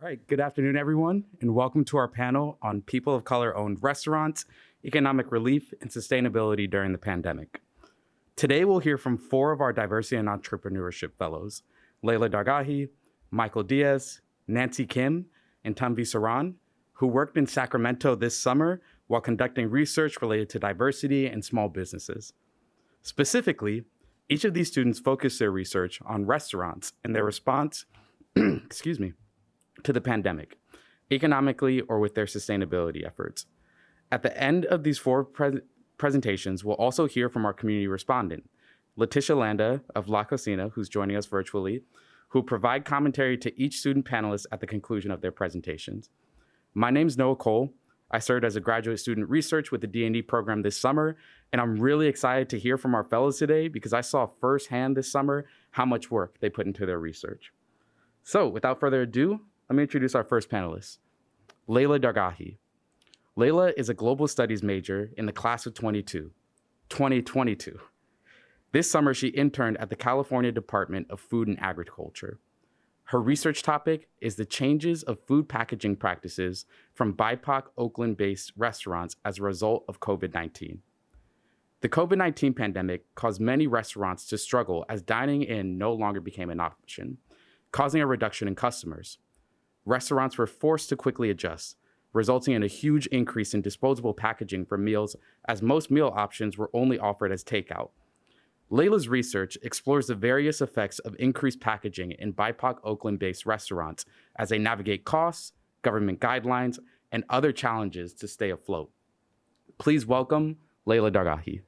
All right, good afternoon, everyone, and welcome to our panel on people of color owned restaurants, economic relief, and sustainability during the pandemic. Today, we'll hear from four of our diversity and entrepreneurship fellows Layla Dargahi, Michael Diaz, Nancy Kim, and Tanvi Saran, who worked in Sacramento this summer while conducting research related to diversity and small businesses. Specifically, each of these students focused their research on restaurants and their response, excuse me, to the pandemic, economically or with their sustainability efforts. At the end of these four pre presentations, we'll also hear from our community respondent, Letitia Landa of La Cocina, who's joining us virtually, who provide commentary to each student panelist at the conclusion of their presentations. My name is Noah Cole. I served as a graduate student research with the D&D program this summer, and I'm really excited to hear from our fellows today because I saw firsthand this summer how much work they put into their research. So without further ado, let me introduce our first panelist, Layla Dargahi. Layla is a global studies major in the class of 22, 2022. This summer, she interned at the California Department of Food and Agriculture. Her research topic is the changes of food packaging practices from BIPOC Oakland-based restaurants as a result of COVID-19. The COVID-19 pandemic caused many restaurants to struggle as dining in no longer became an option, causing a reduction in customers restaurants were forced to quickly adjust, resulting in a huge increase in disposable packaging for meals as most meal options were only offered as takeout. Layla's research explores the various effects of increased packaging in BIPOC Oakland-based restaurants as they navigate costs, government guidelines, and other challenges to stay afloat. Please welcome Layla Dargahi.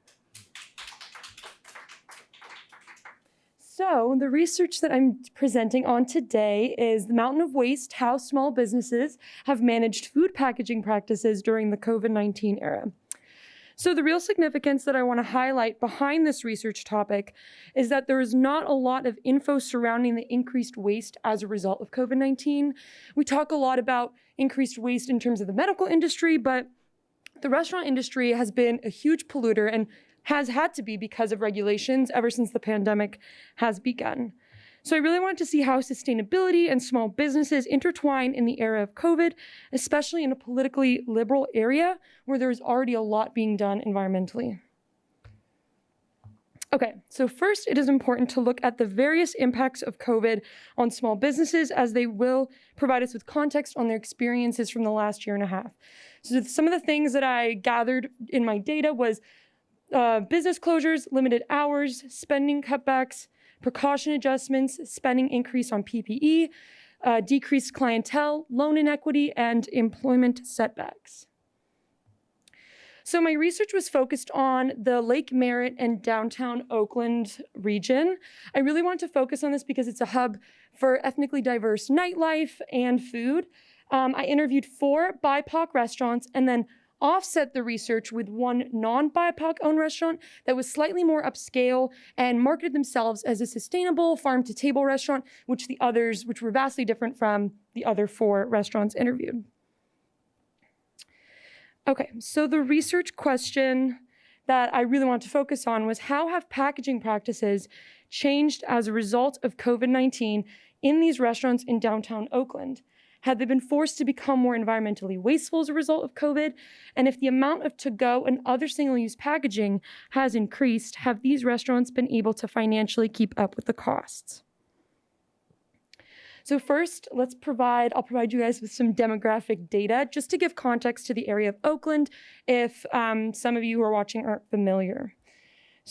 So the research that I'm presenting on today is the Mountain of Waste, how small businesses have managed food packaging practices during the COVID-19 era. So the real significance that I want to highlight behind this research topic is that there is not a lot of info surrounding the increased waste as a result of COVID-19. We talk a lot about increased waste in terms of the medical industry, but the restaurant industry has been a huge polluter and has had to be because of regulations ever since the pandemic has begun. So I really wanted to see how sustainability and small businesses intertwine in the era of COVID, especially in a politically liberal area where there's already a lot being done environmentally. Okay, so first it is important to look at the various impacts of COVID on small businesses as they will provide us with context on their experiences from the last year and a half. So some of the things that I gathered in my data was uh, business closures, limited hours, spending cutbacks, precaution adjustments, spending increase on PPE, uh, decreased clientele, loan inequity, and employment setbacks. So my research was focused on the Lake Merritt and downtown Oakland region. I really wanted to focus on this because it's a hub for ethnically diverse nightlife and food. Um, I interviewed four BIPOC restaurants and then offset the research with one non-BIPOC owned restaurant that was slightly more upscale and marketed themselves as a sustainable farm to table restaurant, which the others, which were vastly different from the other four restaurants interviewed. Okay, so the research question that I really want to focus on was how have packaging practices changed as a result of COVID-19 in these restaurants in downtown Oakland? Had they been forced to become more environmentally wasteful as a result of COVID? And if the amount of to-go and other single-use packaging has increased, have these restaurants been able to financially keep up with the costs? So first, let's provide, I'll provide you guys with some demographic data just to give context to the area of Oakland if um, some of you who are watching aren't familiar.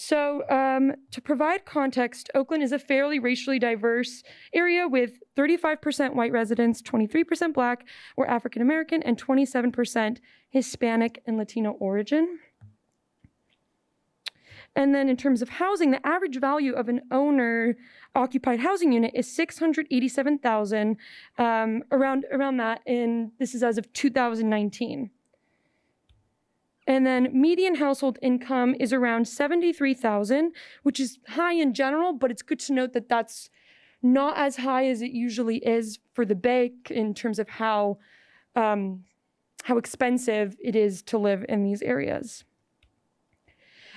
So um, to provide context, Oakland is a fairly racially diverse area with 35% white residents, 23% black or African American, and 27% Hispanic and Latino origin. And then in terms of housing, the average value of an owner occupied housing unit is 687,000 um, around around that in this is as of 2019. And then median household income is around 73,000, which is high in general, but it's good to note that that's not as high as it usually is for the Bay in terms of how, um, how expensive it is to live in these areas.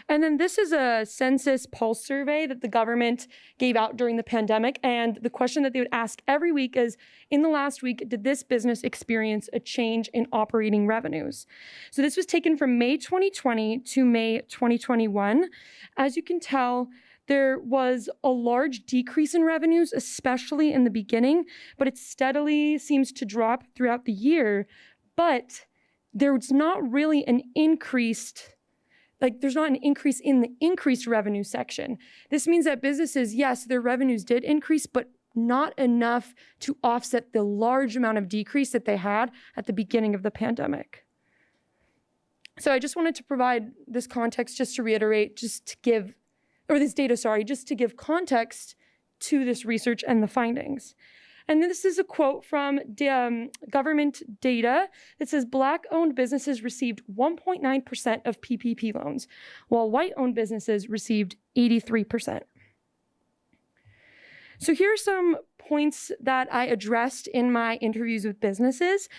And then this is a census pulse survey that the government gave out during the pandemic. And the question that they would ask every week is In the last week, did this business experience a change in operating revenues? So this was taken from May 2020 to May 2021. As you can tell, there was a large decrease in revenues, especially in the beginning, but it steadily seems to drop throughout the year. But there's not really an increased like there's not an increase in the increased revenue section. This means that businesses, yes, their revenues did increase, but not enough to offset the large amount of decrease that they had at the beginning of the pandemic. So I just wanted to provide this context just to reiterate, just to give, or this data, sorry, just to give context to this research and the findings. And this is a quote from um, government data that says Black owned businesses received 1.9% of PPP loans, while white owned businesses received 83%. So here are some points that I addressed in my interviews with businesses.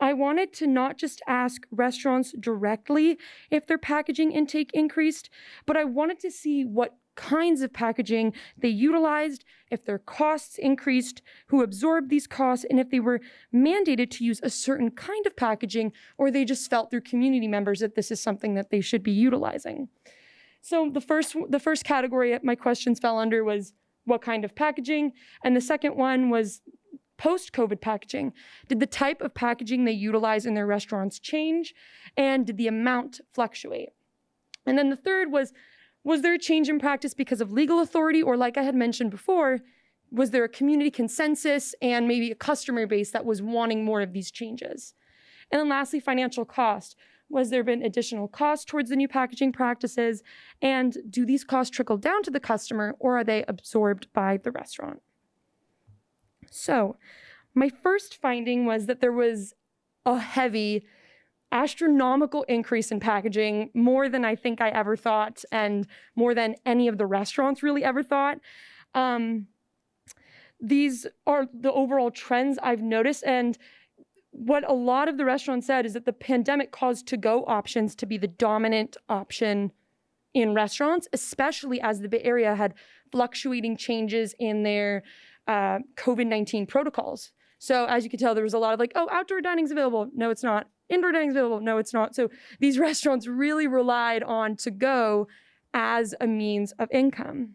I wanted to not just ask restaurants directly if their packaging intake increased, but I wanted to see what kinds of packaging they utilized, if their costs increased, who absorbed these costs, and if they were mandated to use a certain kind of packaging, or they just felt through community members that this is something that they should be utilizing. So the first, the first category my questions fell under was what kind of packaging, and the second one was post-COVID packaging. Did the type of packaging they utilize in their restaurants change, and did the amount fluctuate? And then the third was was there a change in practice because of legal authority, or like I had mentioned before, was there a community consensus and maybe a customer base that was wanting more of these changes? And then lastly, financial cost. Was there been additional cost towards the new packaging practices? And do these costs trickle down to the customer or are they absorbed by the restaurant? So, my first finding was that there was a heavy astronomical increase in packaging, more than I think I ever thought, and more than any of the restaurants really ever thought. Um, these are the overall trends I've noticed. And what a lot of the restaurants said is that the pandemic caused to go options to be the dominant option in restaurants, especially as the Bay Area had fluctuating changes in their uh, COVID 19 protocols. So, as you can tell, there was a lot of like, oh, outdoor dining's available. No, it's not indoor dining is available. No, it's not. So these restaurants really relied on to go as a means of income.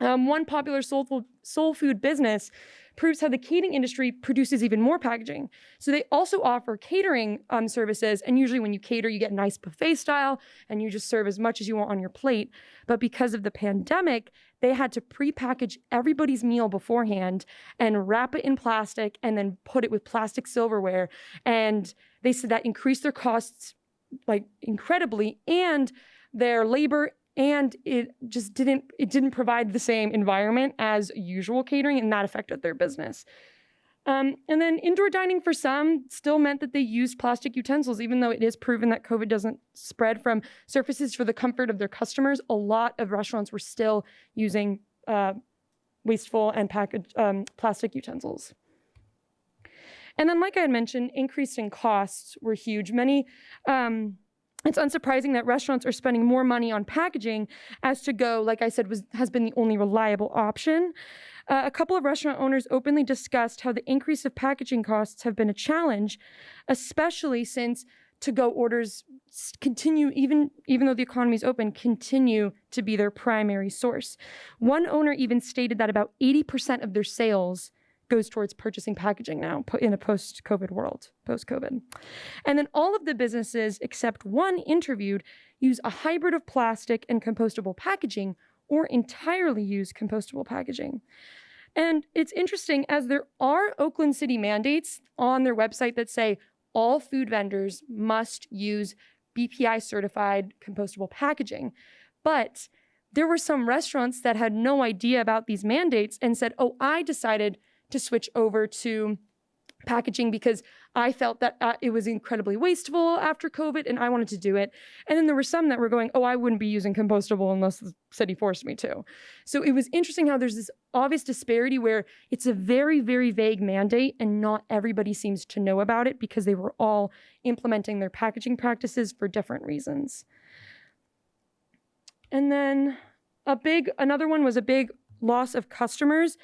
Um, one popular soul food, soul food business proves how the catering industry produces even more packaging. So they also offer catering um, services, and usually when you cater, you get nice buffet style, and you just serve as much as you want on your plate. But because of the pandemic, they had to pre-package everybody's meal beforehand and wrap it in plastic, and then put it with plastic silverware. And they said that increased their costs like incredibly, and their labor and it just didn't it didn't provide the same environment as usual catering and that affected their business um, and then indoor dining for some still meant that they used plastic utensils even though it is proven that covid doesn't spread from surfaces for the comfort of their customers. A lot of restaurants were still using uh, wasteful and packaged um, plastic utensils. And then like i had mentioned increasing costs were huge. Many um, it's unsurprising that restaurants are spending more money on packaging as to go, like I said, was, has been the only reliable option. Uh, a couple of restaurant owners openly discussed how the increase of packaging costs have been a challenge, especially since to-go orders continue, even, even though the economy is open, continue to be their primary source. One owner even stated that about 80% of their sales goes towards purchasing packaging now in a post-COVID world, post-COVID. And then all of the businesses except one interviewed use a hybrid of plastic and compostable packaging or entirely use compostable packaging. And it's interesting as there are Oakland City mandates on their website that say all food vendors must use BPI certified compostable packaging. But there were some restaurants that had no idea about these mandates and said, oh, I decided to switch over to packaging because I felt that uh, it was incredibly wasteful after COVID and I wanted to do it. And then there were some that were going, oh, I wouldn't be using compostable unless the city forced me to. So it was interesting how there's this obvious disparity where it's a very, very vague mandate and not everybody seems to know about it because they were all implementing their packaging practices for different reasons. And then a big, another one was a big loss of customers.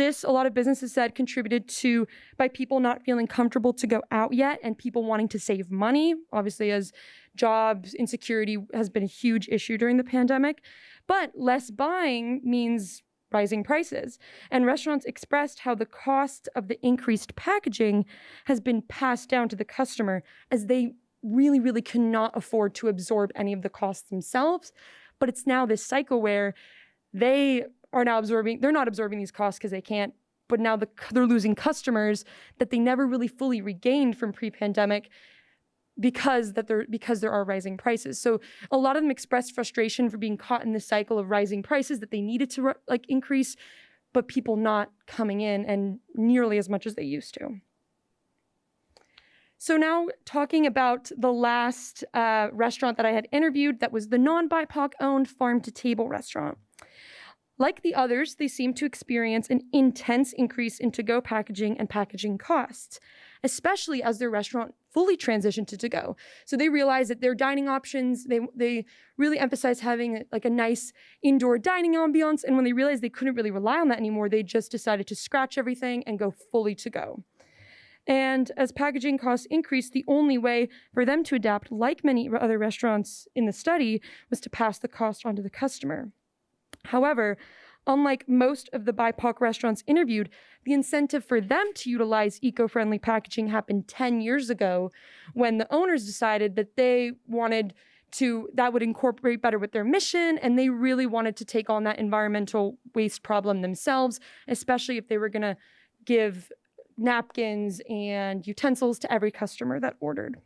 This, a lot of businesses said, contributed to by people not feeling comfortable to go out yet and people wanting to save money. Obviously, as jobs insecurity has been a huge issue during the pandemic. But less buying means rising prices. And restaurants expressed how the cost of the increased packaging has been passed down to the customer as they really, really cannot afford to absorb any of the costs themselves. But it's now this cycle where they are now absorbing, they're not absorbing these costs because they can't, but now the, they're losing customers that they never really fully regained from pre-pandemic because that there because there are rising prices. So a lot of them expressed frustration for being caught in this cycle of rising prices that they needed to like increase, but people not coming in and nearly as much as they used to. So now talking about the last uh, restaurant that I had interviewed that was the non-BIPOC owned farm to table restaurant. Like the others, they seem to experience an intense increase in to-go packaging and packaging costs, especially as their restaurant fully transitioned to to-go. So they realized that their dining options, they, they really emphasize having like a nice indoor dining ambiance. And when they realized they couldn't really rely on that anymore, they just decided to scratch everything and go fully to-go. And as packaging costs increased, the only way for them to adapt, like many other restaurants in the study, was to pass the cost on to the customer. However, unlike most of the BIPOC restaurants interviewed, the incentive for them to utilize eco-friendly packaging happened 10 years ago when the owners decided that they wanted to that would incorporate better with their mission and they really wanted to take on that environmental waste problem themselves, especially if they were going to give napkins and utensils to every customer that ordered.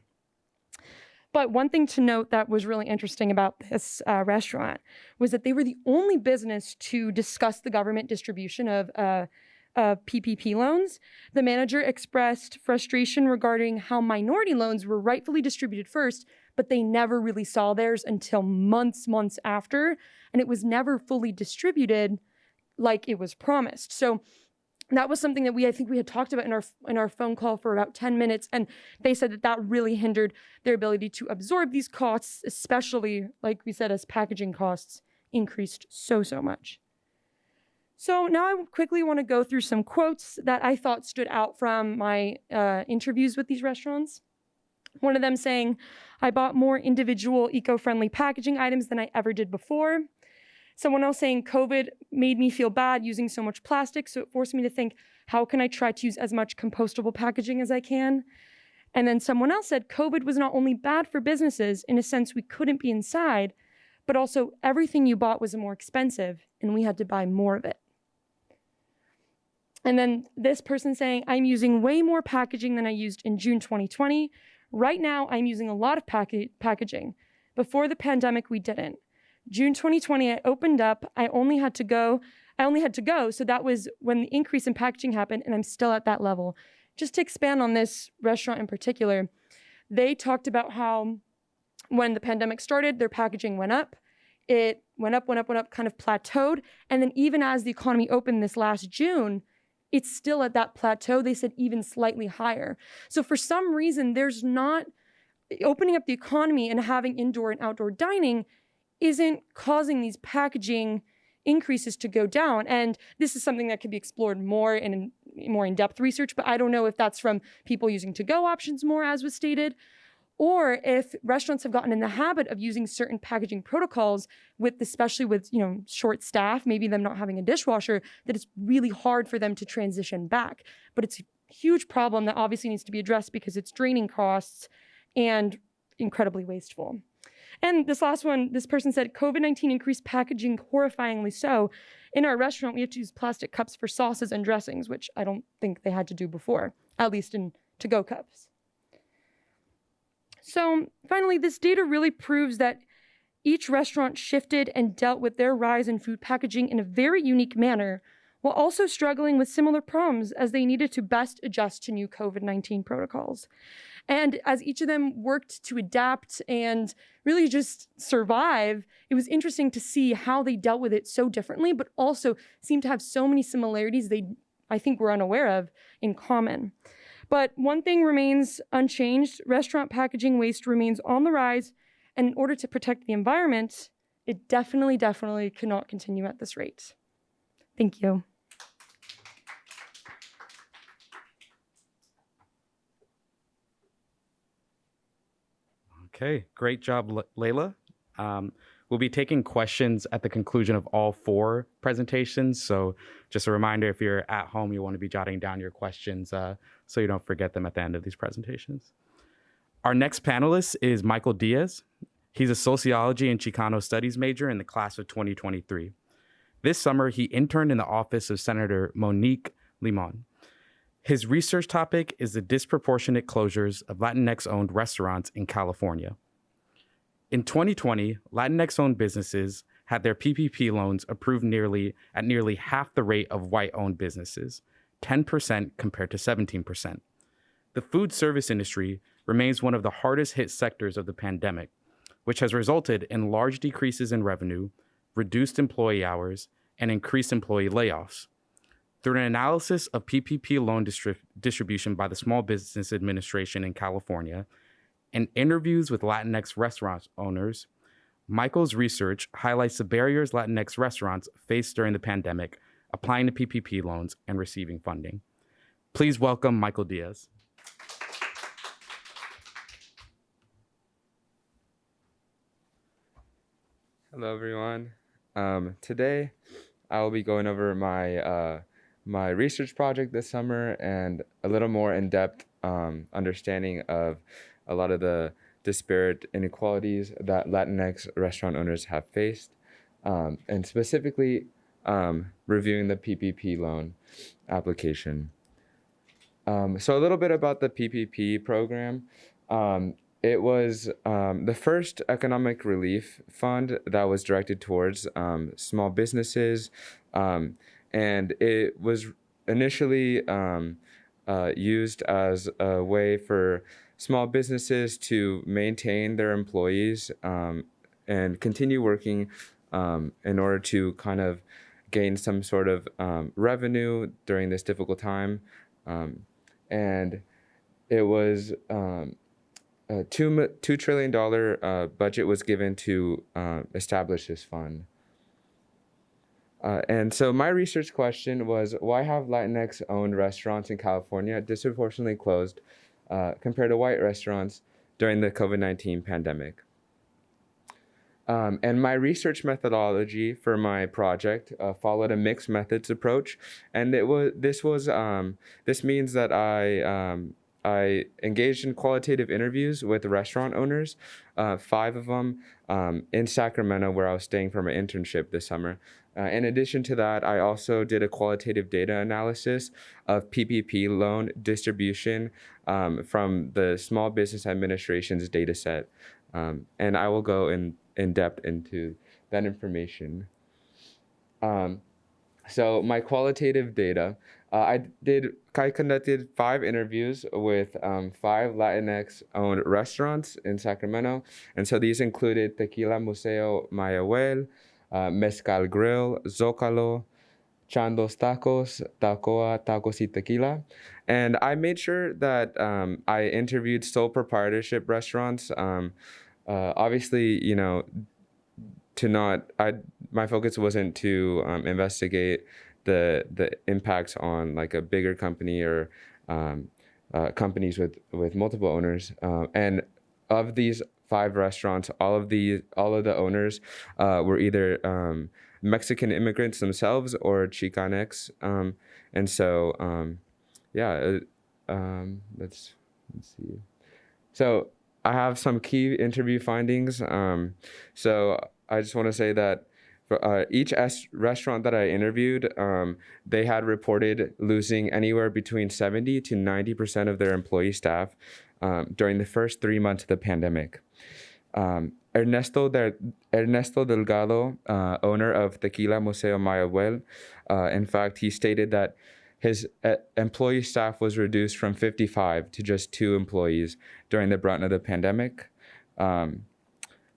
But one thing to note that was really interesting about this uh, restaurant was that they were the only business to discuss the government distribution of uh, uh, PPP loans. The manager expressed frustration regarding how minority loans were rightfully distributed first, but they never really saw theirs until months, months after, and it was never fully distributed like it was promised. So that was something that we I think we had talked about in our in our phone call for about 10 minutes and they said that that really hindered their ability to absorb these costs especially like we said as packaging costs increased so so much. So now I quickly want to go through some quotes that I thought stood out from my uh, interviews with these restaurants. One of them saying, I bought more individual eco-friendly packaging items than I ever did before. Someone else saying COVID made me feel bad using so much plastic, so it forced me to think, how can I try to use as much compostable packaging as I can? And then someone else said COVID was not only bad for businesses in a sense we couldn't be inside, but also everything you bought was more expensive and we had to buy more of it. And then this person saying, I'm using way more packaging than I used in June 2020. Right now, I'm using a lot of pack packaging. Before the pandemic, we didn't. June 2020, I opened up. I only had to go. I only had to go. So that was when the increase in packaging happened, and I'm still at that level. Just to expand on this restaurant in particular, they talked about how when the pandemic started, their packaging went up. It went up, went up, went up, kind of plateaued. And then even as the economy opened this last June, it's still at that plateau. They said even slightly higher. So for some reason, there's not opening up the economy and having indoor and outdoor dining isn't causing these packaging increases to go down. And this is something that could be explored more in more in-depth research, but I don't know if that's from people using to-go options more, as was stated, or if restaurants have gotten in the habit of using certain packaging protocols with especially with you know short staff maybe them not having a dishwasher that it's really hard for them to transition back but it's a huge problem that obviously needs to be addressed because it's draining costs and incredibly wasteful and this last one, this person said, COVID-19 increased packaging horrifyingly so. In our restaurant, we have to use plastic cups for sauces and dressings, which I don't think they had to do before, at least in to-go cups. So finally, this data really proves that each restaurant shifted and dealt with their rise in food packaging in a very unique manner, while also struggling with similar problems as they needed to best adjust to new COVID-19 protocols. And as each of them worked to adapt and really just survive, it was interesting to see how they dealt with it so differently, but also seemed to have so many similarities they, I think, were unaware of in common. But one thing remains unchanged restaurant packaging waste remains on the rise. And in order to protect the environment it definitely, definitely cannot continue at this rate. Thank you. Okay, great job, Layla. Um, we'll be taking questions at the conclusion of all four presentations. So, just a reminder if you're at home, you want to be jotting down your questions uh, so you don't forget them at the end of these presentations. Our next panelist is Michael Diaz. He's a sociology and Chicano studies major in the class of 2023. This summer, he interned in the office of Senator Monique Limon. His research topic is the disproportionate closures of Latinx owned restaurants in California. In 2020, Latinx owned businesses had their PPP loans approved nearly at nearly half the rate of white owned businesses, 10% compared to 17%. The food service industry remains one of the hardest hit sectors of the pandemic, which has resulted in large decreases in revenue, reduced employee hours, and increased employee layoffs. Through an analysis of PPP loan distri- distribution by the Small Business Administration in California and interviews with Latinx restaurant owners, Michael's research highlights the barriers Latinx restaurants faced during the pandemic applying to PPP loans and receiving funding. Please welcome Michael Diaz. Hello, everyone. Um, today, I will be going over my uh, my research project this summer and a little more in depth um, understanding of a lot of the disparate inequalities that Latinx restaurant owners have faced, um, and specifically um, reviewing the PPP loan application. Um, so, a little bit about the PPP program. Um, it was um, the first economic relief fund that was directed towards small businesses, and it was initially um, uh, used as a way for small businesses to maintain their employees um, and continue working um, in order to kind of gain some sort of revenue during this difficult time, and it was a two two trillion dollar uh, budget was given to uh, establish this fund. Uh, and so my research question was why have Latinx owned restaurants in California disproportionately closed uh, compared to white restaurants during the COVID 19 pandemic? Um, and my research methodology for my project uh, followed a mixed methods approach, and it was this was um, this means that I um, I engaged in qualitative interviews with restaurant owners, uh, five of them um, in Sacramento, where I was staying for my internship this summer. Uh, in addition to that, I also did a qualitative data analysis of PPP loan distribution um, from the Small Business Administration's data set. Um, and I will go in, in depth into that information. Um, so my qualitative data, uh, I did. I conducted five interviews with um, five Latinx-owned restaurants in Sacramento, and so these included Tequila Museo Mayahuel, uh, Mezcal Grill, Zocalo, Chandos Tacos, Tacoa Tacos y Tequila, and I made sure that um, I interviewed sole proprietorship restaurants. Um, uh, obviously, you know, to not I my focus wasn't to um, investigate the the impacts on like a bigger company or um, uh, companies with with multiple owners. Uh, and of these five restaurants, all of the all of the owners uh, were either um, Mexican immigrants themselves or Chicanx. Um, and so, um, yeah, um, let's let's see. So I have some key interview findings. Um, so I just want to say that uh, each S- restaurant that I interviewed, um, they had reported losing anywhere between 70 to 90% of their employee staff um, during the first three months of the pandemic. Um, Ernesto, De- Ernesto Delgado, uh, owner of Tequila Museo Mayahuel, uh, in fact, he stated that his uh, employee staff was reduced from 55 to just two employees during the brunt of the pandemic. Um,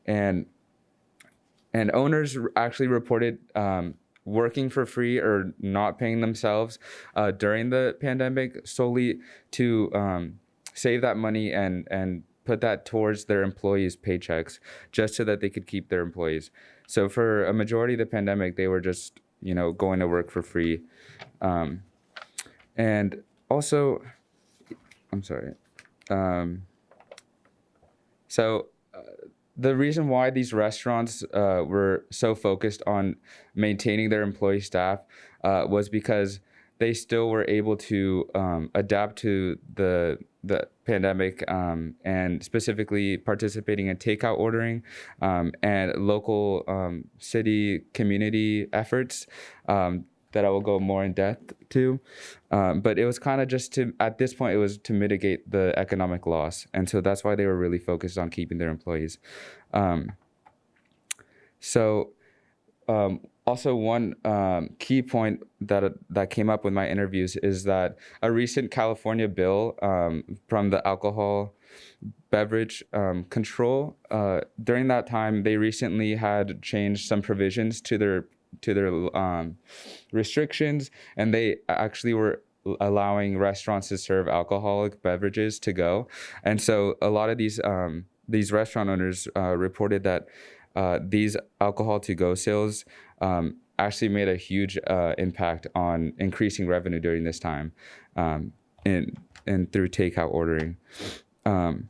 and and owners actually reported um, working for free or not paying themselves uh, during the pandemic solely to um, save that money and and put that towards their employees' paychecks just so that they could keep their employees. So for a majority of the pandemic, they were just you know going to work for free, um, and also, I'm sorry. Um, so uh, the reason why these restaurants uh, were so focused on maintaining their employee staff uh, was because they still were able to um, adapt to the the pandemic um, and specifically participating in takeout ordering um, and local um, city community efforts um, that I will go more in depth to. Um, but it was kind of just to, at this point, it was to mitigate the economic loss. And so that's why they were really focused on keeping their employees. So, also one um, key point that that came up with my interviews is that a recent California bill um, from the alcohol beverage um, control uh, during that time they recently had changed some provisions to their to their um, restrictions, and they actually were allowing restaurants to serve alcoholic beverages to go. And so a lot of these um, these restaurant owners uh, reported that uh, these alcohol to go sales um, actually made a huge uh, impact on increasing revenue during this time, um, in and through takeout ordering. Um,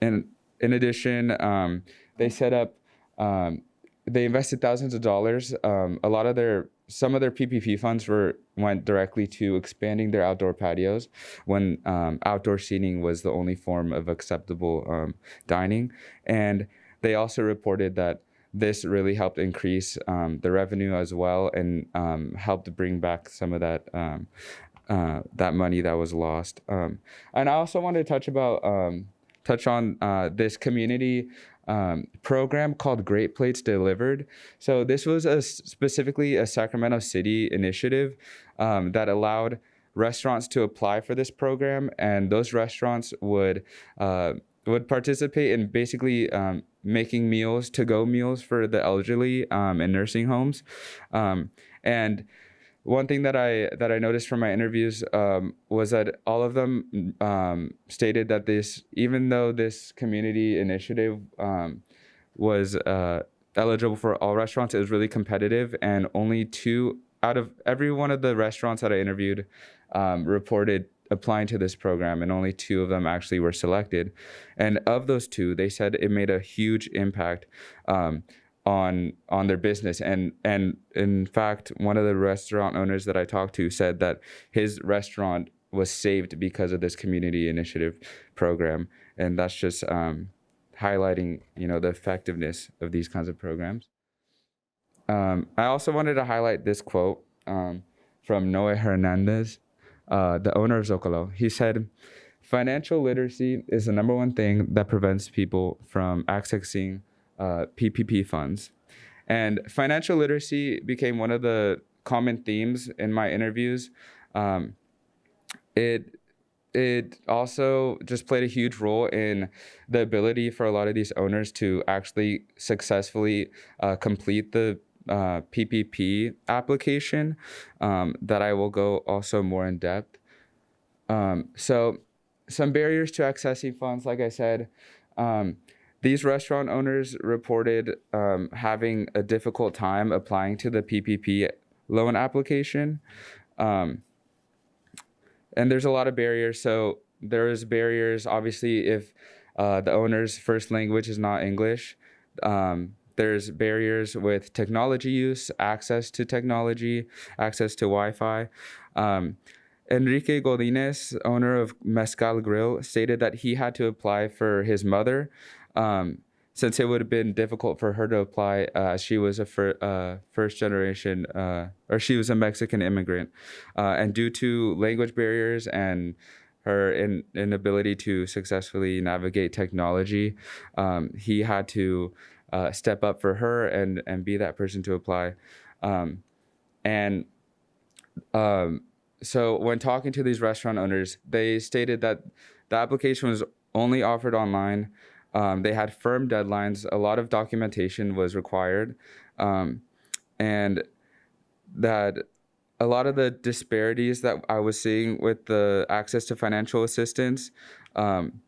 and in addition, um, they set up um, they invested thousands of dollars. Um, a lot of their some of their PPP funds were went directly to expanding their outdoor patios when um, outdoor seating was the only form of acceptable dining, and they also reported that this really helped increase um, the revenue as well and um, helped bring back some of that. Um, uh, that money that was lost, and I also wanted to touch about touch on uh, this community um, program called Great Plates Delivered. So this was a specifically a Sacramento City initiative um, that allowed restaurants to apply for this program, and those restaurants would uh, would participate in basically um, making meals to go meals for the elderly um, in nursing homes, um, and one thing that I that I noticed from my interviews um, was that all of them um, stated that this, even though this community initiative um, was uh, eligible for all restaurants, it was really competitive, and only two out of every one of the restaurants that I interviewed um, reported applying to this program, and only two of them actually were selected. And of those two, they said it made a huge impact. Um, on on their business and and in fact one of the restaurant owners that I talked to said that his restaurant was saved because of this community initiative program and that's just um, highlighting you know the effectiveness of these kinds of programs um, I also wanted to highlight this quote um, from Noe Hernandez uh, the owner of Zocalo he said financial literacy is the number one thing that prevents people from accessing uh, PPP funds. And financial literacy became one of the common themes in my interviews. Um, it it also just played a huge role in the ability for a lot of these owners to actually successfully uh, complete the uh, PPP application um, that I will go also more in depth. Um, so some barriers to accessing funds, like I said, um, these restaurant owners reported um, having a difficult time applying to the PPP loan application. Um, and there's a lot of barriers. So there's barriers, obviously, if uh, the owner's first language is not English. Um, there's barriers with technology use, access to technology, access to Wi-Fi. Um, Enrique Godinez, owner of Mezcal Grill, stated that he had to apply for his mother um, since it would have been difficult for her to apply, uh, she was a fir- uh, first generation, uh, or she was a Mexican immigrant. Uh, and due to language barriers and her in- inability to successfully navigate technology, um, he had to uh, step up for her and, and be that person to apply. Um, and um, so when talking to these restaurant owners, they stated that the application was only offered online. Um, they had firm deadlines. A lot of documentation was required, um, and that a lot of the disparities that I was seeing with the access to financial assistance, um,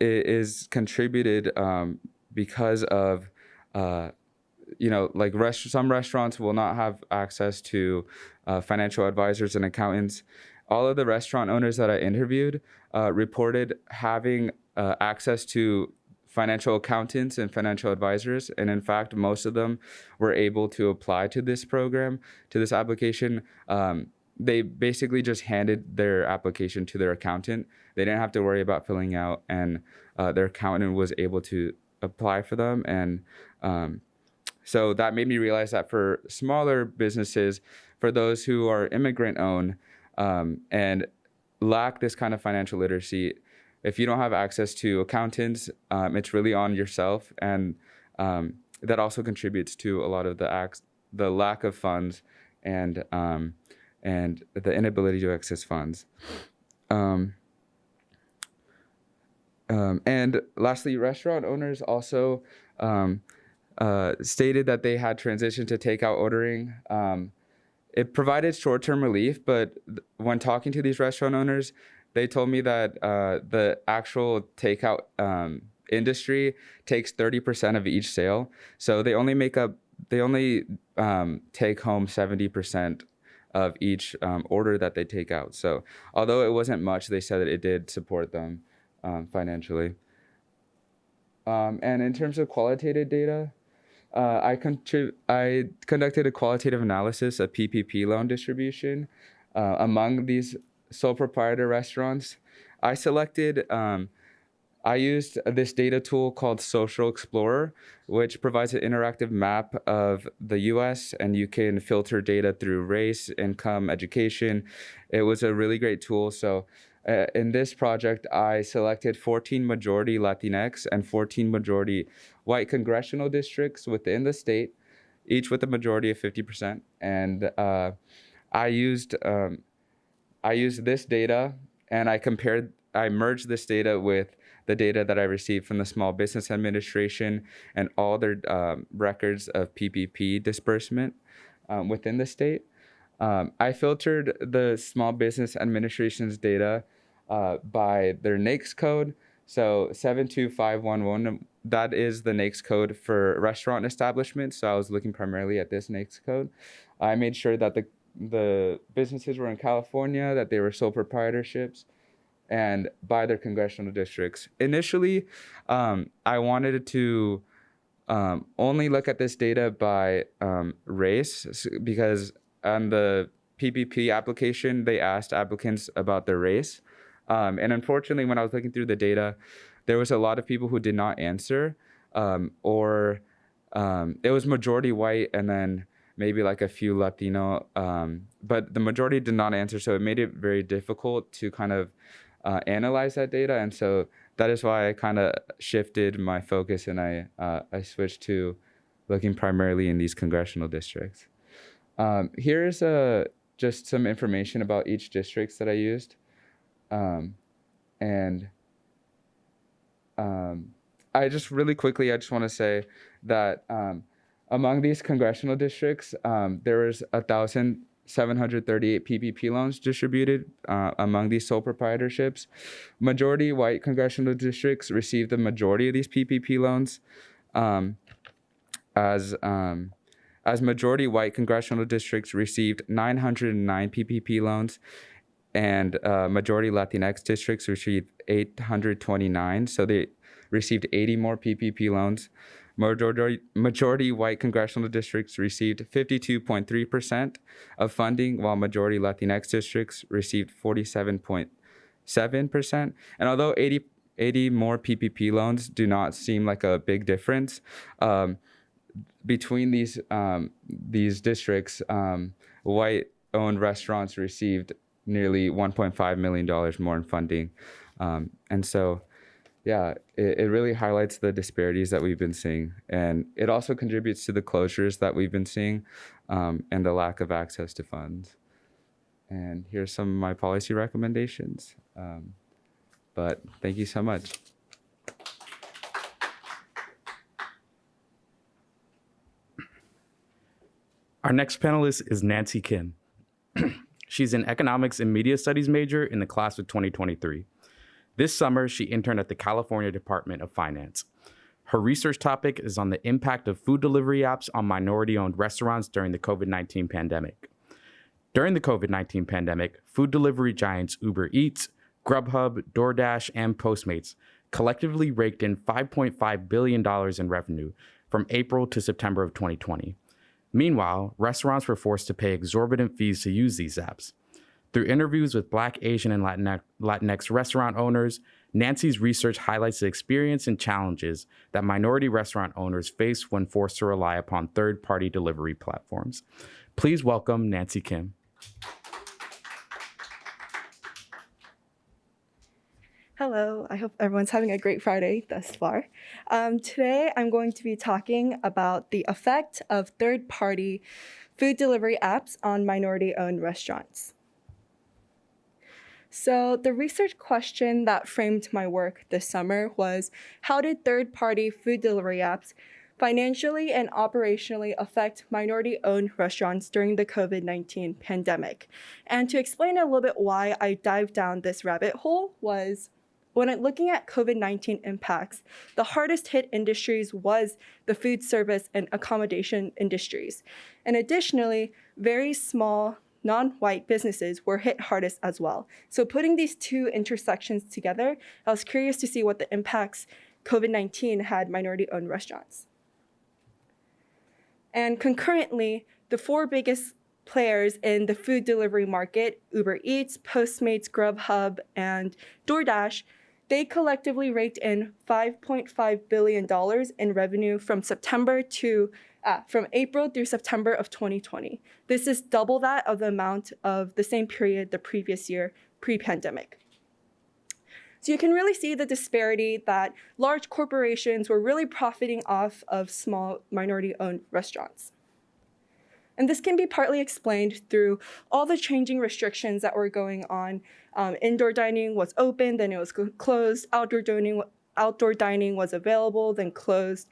is contributed um, because of uh, you know like rest- some restaurants will not have access to uh, financial advisors and accountants. All of the restaurant owners that i interviewed uh, reported having uh, access to financial accountants and financial advisors and in fact most of them were able to apply to this program to this application. Um, they basically just handed their application to their accountant. They didn't have to worry about filling out and uh, their accountant was able to apply for them and um, so that made me realize that for smaller businesses for those who are immigrant owned um, and lack this kind of financial literacy if you don't have access to accountants um, it's really on yourself and um, that also contributes to a lot of the acts the lack of funds and um, and the inability to access funds. Um, um, and lastly, restaurant owners also um, uh, stated that they had transitioned to takeout ordering. Um, it provided short term relief, but when talking to these restaurant owners, they told me that uh, the actual takeout um, industry takes 30% of each sale. So they only make up, they only um, take home 70% of each um, order that they take out. So although it wasn't much, they said that it did support them um, financially. Um, and in terms of qualitative data, uh, I, I conducted a qualitative analysis of PPP loan distribution uh, among these sole proprietor restaurants. I selected, um, I used this data tool called Social Explorer, which provides an interactive map of the US and you can filter data through race, income, education. It was a really great tool. So uh, in this project, I selected 14 majority Latinx and 14 majority white congressional districts within the state, each with a majority of 50%. And uh, I used um, I used this data and I compared, I merged this data with the data that I received from the Small Business Administration and all their um, records of PPP disbursement um, within the state. Um, I filtered the Small Business Administration's data uh, by their NAICS code. So 72511, that is the NAICS code for restaurant establishments. So I was looking primarily at this NAICS code. I made sure that the the businesses were in California, that they were sole proprietorships, and by their congressional districts. Initially, um, I wanted to um, only look at this data by um, race because on the PPP application, they asked applicants about their race. Um, and unfortunately, when I was looking through the data, there was a lot of people who did not answer, um, or um, it was majority white and then maybe like a few Latino, um, but the majority did not answer. So it made it very difficult to kind of uh, analyze that data. And so that is why I kind of shifted my focus and I, uh, I switched to looking primarily in these congressional districts. Um, here's uh, just some information about each districts that I used. Um, and um, I just really quickly, I just want to say that um, among these congressional districts, um, there was a thousand seven hundred thirty-eight PPP loans distributed uh, among these sole proprietorships. Majority white congressional districts received the majority of these PPP loans, um, as um, as majority white congressional districts received 909 PPP loans, and uh, majority Latinx districts received 829. So they received 80 more PPP loans. Majority, majority white congressional districts received 52.3% of funding, while majority Latinx districts received 47.7%. And although 80, 80 more PPP loans do not seem like a big difference, um, between these um, these districts, um, white-owned restaurants received nearly 1.5 million dollars more in funding, um, and so yeah, it, it really highlights the disparities that we've been seeing, and it also contributes to the closures that we've been seeing, um, and the lack of access to funds. And here's some of my policy recommendations. Um, but thank you so much. Our next panelist is Nancy Kim. She's an economics and media studies major in the class of 2023. This summer, she interned at the California Department of Finance. Her research topic is on the impact of food delivery apps on minority owned restaurants during the COVID 19 pandemic. During the COVID 19 pandemic, food delivery giants Uber Eats, Grubhub, DoorDash, and Postmates collectively raked in $5.5 billion in revenue from April to September of 2020. Meanwhile, restaurants were forced to pay exorbitant fees to use these apps. Through interviews with Black, Asian, and Latinx, restaurant owners, Nancy's research highlights the experience and challenges that minority restaurant owners face when forced to rely upon third party delivery platforms. Please welcome Nancy Kim. Hello, I hope everyone's having a great Friday thus far. Um, today, I'm going to be talking about the effect of third party food delivery apps on minority owned restaurants. So, the research question that framed my work this summer was How did third party food delivery apps financially and operationally affect minority owned restaurants during the COVID 19 pandemic? And to explain a little bit why I dived down this rabbit hole was when looking at COVID 19 impacts, the hardest hit industries was the food service and accommodation industries. And additionally, very small non white businesses were hit hardest as well. So, putting these two intersections together, I was curious to see what the impacts COVID 19 had minority owned restaurants. And concurrently, the four biggest players in the food delivery market Uber Eats, Postmates, Grubhub, and DoorDash they collectively raked in $5.5 billion in revenue from September to uh, from April through September of 2020. This is double that of the amount of the same period the previous year, pre-pandemic. So you can really see the disparity that large corporations were really profiting off of small minority-owned restaurants. And this can be partly explained through all the changing restrictions that were going on. Um, indoor dining was open, then it was closed. Outdoor dining, outdoor dining was available, then closed.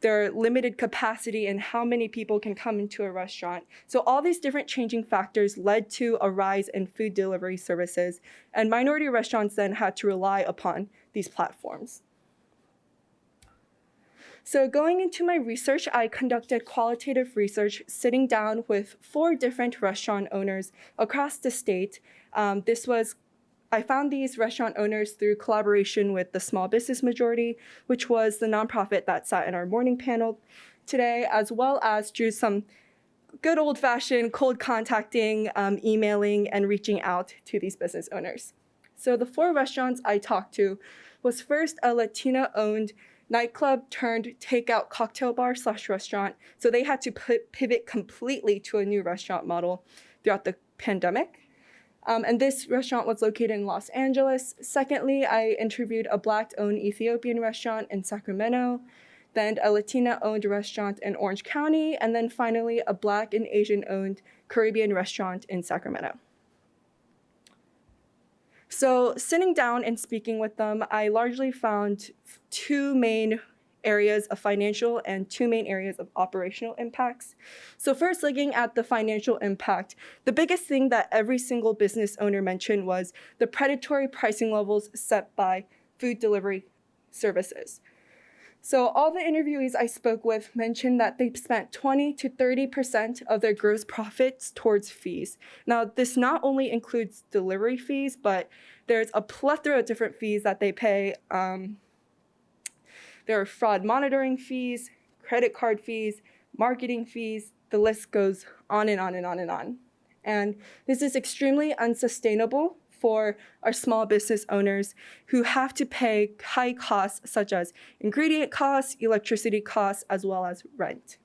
There are limited capacity in how many people can come into a restaurant. So all these different changing factors led to a rise in food delivery services, and minority restaurants then had to rely upon these platforms. So going into my research, I conducted qualitative research sitting down with four different restaurant owners across the state. Um, this was I found these restaurant owners through collaboration with the Small Business Majority, which was the nonprofit that sat in our morning panel today, as well as through some good old fashioned cold contacting, um, emailing, and reaching out to these business owners. So the four restaurants I talked to was first a Latina owned nightclub turned takeout cocktail bar slash restaurant. So they had to pivot completely to a new restaurant model throughout the pandemic. Um, and this restaurant was located in Los Angeles. Secondly, I interviewed a Black owned Ethiopian restaurant in Sacramento, then a Latina owned restaurant in Orange County, and then finally a Black and Asian owned Caribbean restaurant in Sacramento. So, sitting down and speaking with them, I largely found two main areas of financial and two main areas of operational impacts. So, first, looking at the financial impact, the biggest thing that every single business owner mentioned was the predatory pricing levels set by food delivery services. So all the interviewees I spoke with mentioned that they spent 20 to 30% of their gross profits towards fees. Now, this not only includes delivery fees, but there's a plethora of different fees that they pay. Um, there are fraud monitoring fees, credit card fees, marketing fees, the list goes on and on and on and on. And this is extremely unsustainable for our small business owners who have to pay high costs such as ingredient costs, electricity costs, as well as rent.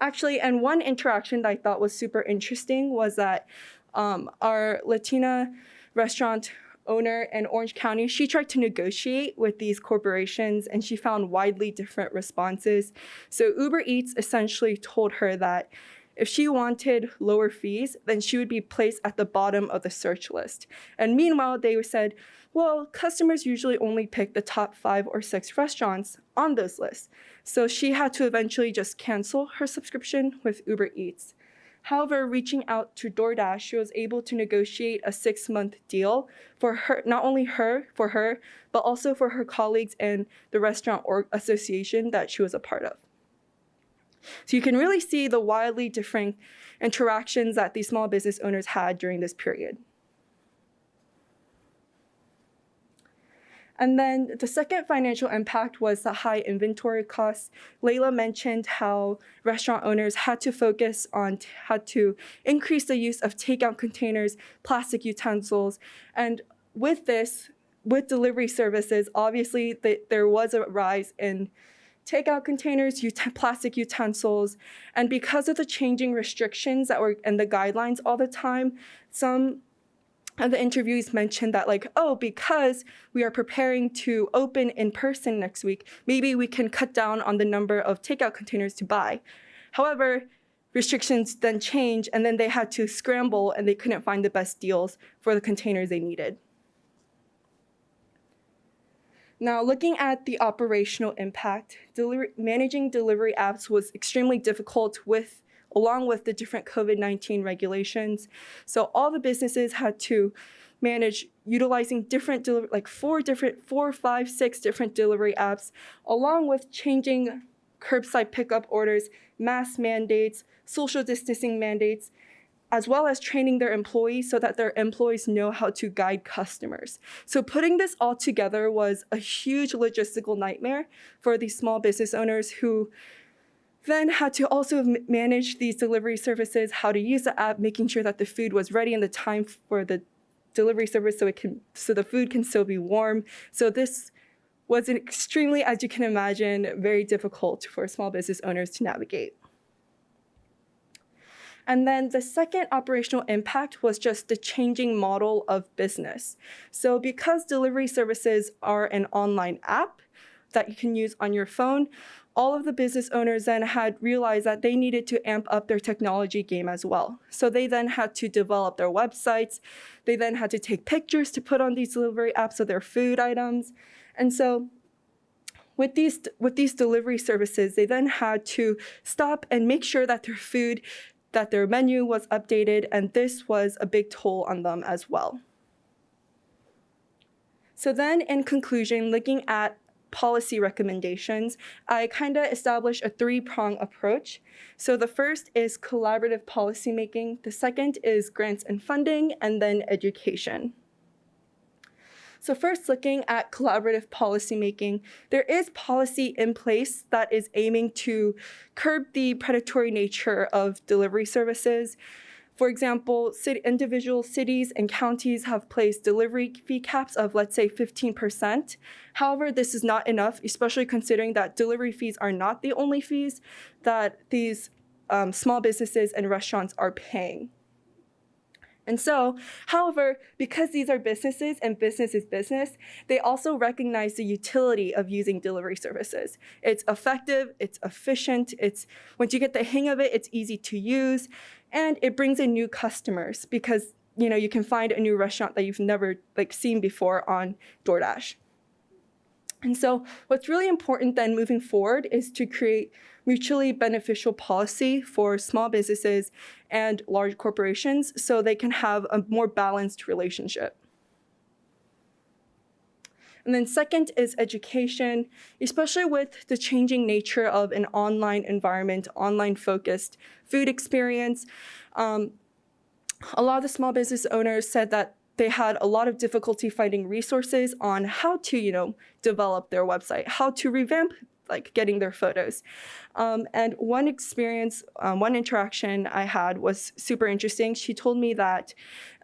Actually, and one interaction that I thought was super interesting was that um, our Latina restaurant owner in Orange County, she tried to negotiate with these corporations and she found widely different responses. So Uber Eats essentially told her that if she wanted lower fees, then she would be placed at the bottom of the search list. And meanwhile, they said, well, customers usually only pick the top five or six restaurants on those lists. So she had to eventually just cancel her subscription with Uber Eats. However, reaching out to DoorDash, she was able to negotiate a six month deal for her, not only her, for her, but also for her colleagues and the restaurant association that she was a part of. So you can really see the wildly different interactions that these small business owners had during this period. And then the second financial impact was the high inventory costs. Layla mentioned how restaurant owners had to focus on, had to increase the use of takeout containers, plastic utensils. And with this, with delivery services, obviously the, there was a rise in takeout containers, ut- plastic utensils, and because of the changing restrictions that were and the guidelines all the time, some of the interviewees mentioned that like, oh, because we are preparing to open in person next week, maybe we can cut down on the number of takeout containers to buy. However, restrictions then changed and then they had to scramble and they couldn't find the best deals for the containers they needed. Now, looking at the operational impact, delivery, managing delivery apps was extremely difficult with along with the different COVID-19 regulations. So all the businesses had to manage utilizing different like four different four, five, six different delivery apps, along with changing curbside pickup orders, mask mandates, social distancing mandates, as well as training their employees so that their employees know how to guide customers. So putting this all together was a huge logistical nightmare for these small business owners who then had to also manage these delivery services, how to use the app, making sure that the food was ready in the time for the delivery service so it can so the food can still be warm. So this was an extremely, as you can imagine, very difficult for small business owners to navigate. And then the second operational impact was just the changing model of business. So because delivery services are an online app that you can use on your phone, all of the business owners then had realized that they needed to amp up their technology game as well. So they then had to develop their websites. They then had to take pictures to put on these delivery apps of their food items. And so with these with these delivery services, they then had to stop and make sure that their food that their menu was updated and this was a big toll on them as well. So then in conclusion, looking at policy recommendations, I kind of established a three-prong approach. So the first is collaborative policymaking, the second is grants and funding, and then education. So first looking at collaborative policymaking, there is policy in place that is aiming to curb the predatory nature of delivery services. For example, city, individual cities and counties have placed delivery fee caps of, let's say, 15%. However, this is not enough, especially considering that delivery fees are not the only fees that these um, small businesses and restaurants are paying. And so, however, because these are businesses and business is business, they also recognize the utility of using delivery services. It's effective, it's efficient, it's once you get the hang of it, it's easy to use, and it brings in new customers because you know you can find a new restaurant that you've never like seen before on DoorDash. And so, what's really important then moving forward is to create mutually beneficial policy for small businesses and large corporations so they can have a more balanced relationship. And then second is education, especially with the changing nature of an online environment, online focused food experience. Um, a lot of the small business owners said that they had a lot of difficulty finding resources on how to, you know, develop their website, how to revamp like getting their photos. Um, and one experience, um, one interaction I had was super interesting. She told me that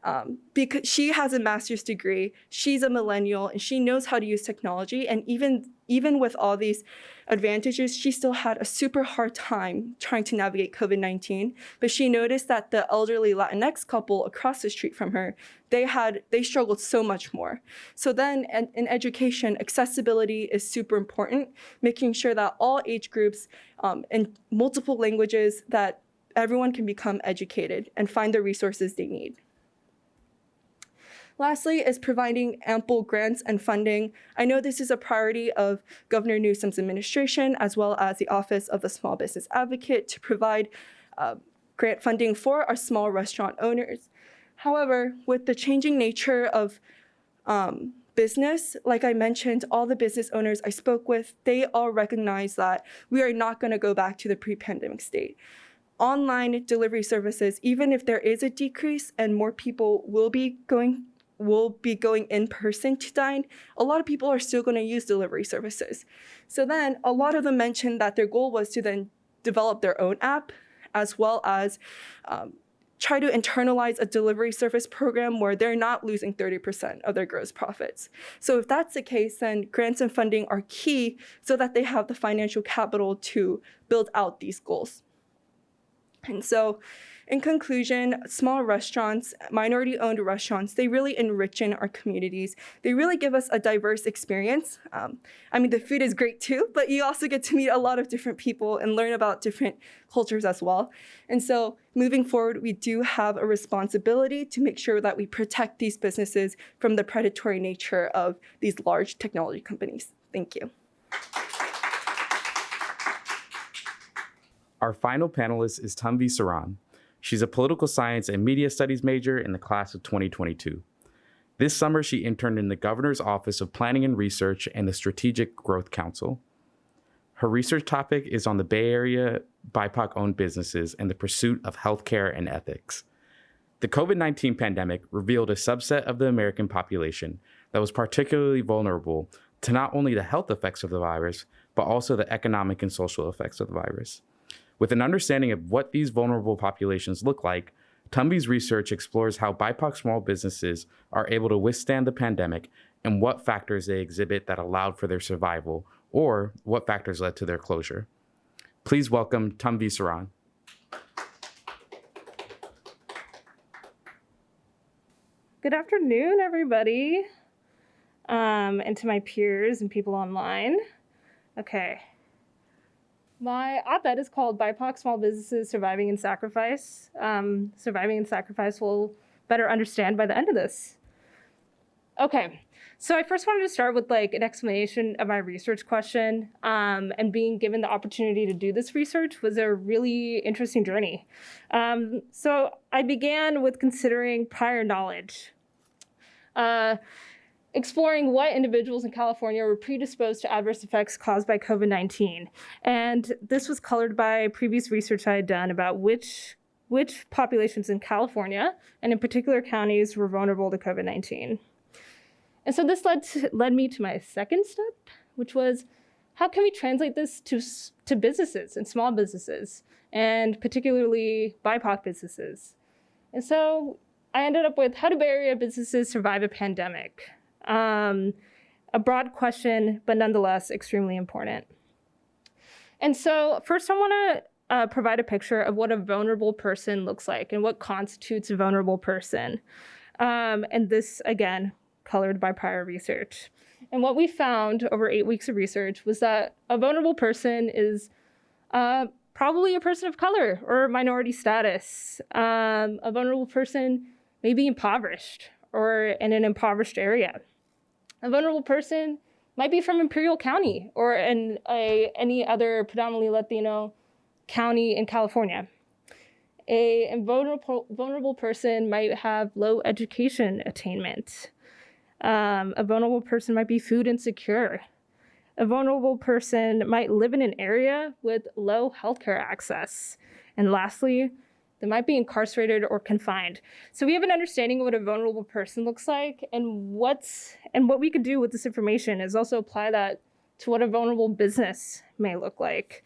um, because she has a master's degree, she's a millennial, and she knows how to use technology. And even even with all these advantages, she still had a super hard time trying to navigate COVID 19. But she noticed that the elderly Latinx couple across the street from her, they had they struggled so much more. So then in, in education, accessibility is super important, making sure that all age groups um, in multiple languages that everyone can become educated and find the resources they need. Lastly is providing ample grants and funding. I know this is a priority of Governor Newsom's administration as well as the Office of the Small Business Advocate to provide uh, grant funding for our small restaurant owners. However, with the changing nature of um, business, like I mentioned, all the business owners I spoke with, they all recognize that we are not going to go back to the pre-pandemic state. Online delivery services, even if there is a decrease and more people will be going will be going in person to dine, a lot of people are still going to use delivery services. So then a lot of them mentioned that their goal was to then develop their own app as well as um, try to internalize a delivery service program where they're not losing 30% of their gross profits. So if that's the case, then grants and funding are key so that they have the financial capital to build out these goals. And so in conclusion, small restaurants, minority owned restaurants, they really enrich in our communities. They really give us a diverse experience. Um, I mean, the food is great too, but you also get to meet a lot of different people and learn about different cultures as well. And so moving forward, we do have a responsibility to make sure that we protect these businesses from the predatory nature of these large technology companies. Thank you. Our final panelist is Tanvi Saran. She's a political science and media studies major in the class of 2022. This summer, she interned in the Governor's Office of Planning and Research and the Strategic Growth Council. Her research topic is on the Bay Area BIPOC owned businesses and the pursuit of healthcare and ethics. The COVID 19 pandemic revealed a subset of the American population that was particularly vulnerable to not only the health effects of the virus, but also the economic and social effects of the virus. With an understanding of what these vulnerable populations look like, Tanvi's research explores how BIPOC small businesses are able to withstand the pandemic and what factors they exhibit that allowed for their survival or what factors led to their closure. Please welcome Tanvi Saran. Good afternoon, everybody, um, and to my peers and people online. Okay. My op ed is called BIPOC Small Businesses Surviving in Sacrifice. Um, surviving in Sacrifice will better understand by the end of this. Okay, so I first wanted to start with like an explanation of my research question. Um, and being given the opportunity to do this research was a really interesting journey. Um, so I began with considering prior knowledge. Uh, exploring what individuals in California were predisposed to adverse effects caused by COVID 19. And this was colored by previous research I had done about which, which populations in California and in particular counties were vulnerable to COVID 19. And so this led, to, led me to my second step, which was how can we translate this to, to businesses and small businesses, and particularly BIPOC businesses? And so I ended up with how do Bay Area businesses survive a pandemic? Um, a broad question, but nonetheless extremely important. And so, first, I want to uh, provide a picture of what a vulnerable person looks like and what constitutes a vulnerable person. Um, and this, again, colored by prior research. And what we found over eight weeks of research was that a vulnerable person is uh, probably a person of color or minority status. Um, a vulnerable person may be impoverished or in an impoverished area. A vulnerable person might be from Imperial County or in a, any other predominantly Latino county in California. A vulnerable, vulnerable person might have low education attainment. Um, a vulnerable person might be food insecure. A vulnerable person might live in an area with low healthcare access. And lastly, they might be incarcerated or confined. So we have an understanding of what a vulnerable person looks like and what's and what we could do with this information is also apply that to what a vulnerable business may look like.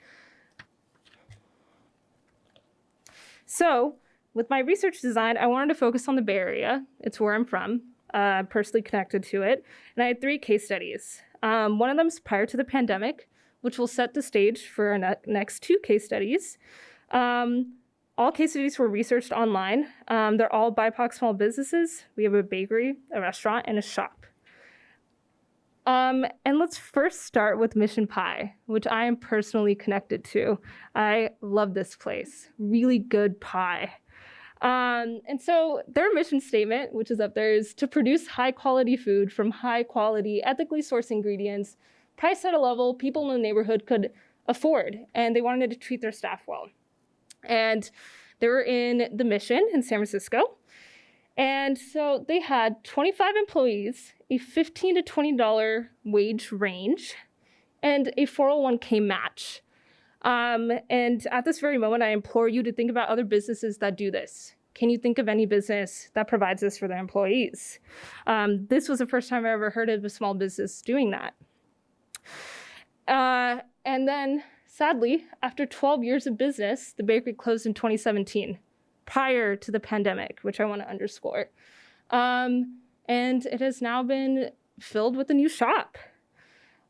So with my research design, I wanted to focus on the Bay Area. It's where I'm from, uh, personally connected to it. And I had three case studies. Um, one of them is prior to the pandemic, which will set the stage for our ne next two case studies. Um, all case studies were researched online. Um, they're all BIPOC small businesses. We have a bakery, a restaurant, and a shop. Um, and let's first start with Mission Pie, which I am personally connected to. I love this place. Really good pie. Um, and so their mission statement, which is up there, is to produce high quality food from high quality, ethically sourced ingredients, priced at a level people in the neighborhood could afford, and they wanted to treat their staff well. And They were in the Mission in San Francisco. And so they had 25 employees, a 15 to $20 wage range, and a 401k match. Um, and at this very moment, I implore you to think about other businesses that do this. Can you think of any business that provides this for their employees? Um, this was the first time I ever heard of a small business doing that. Uh, and then, sadly, after 12 years of business, the bakery closed in 2017, prior to the pandemic, which I want to underscore. Um, and it has now been filled with a new shop.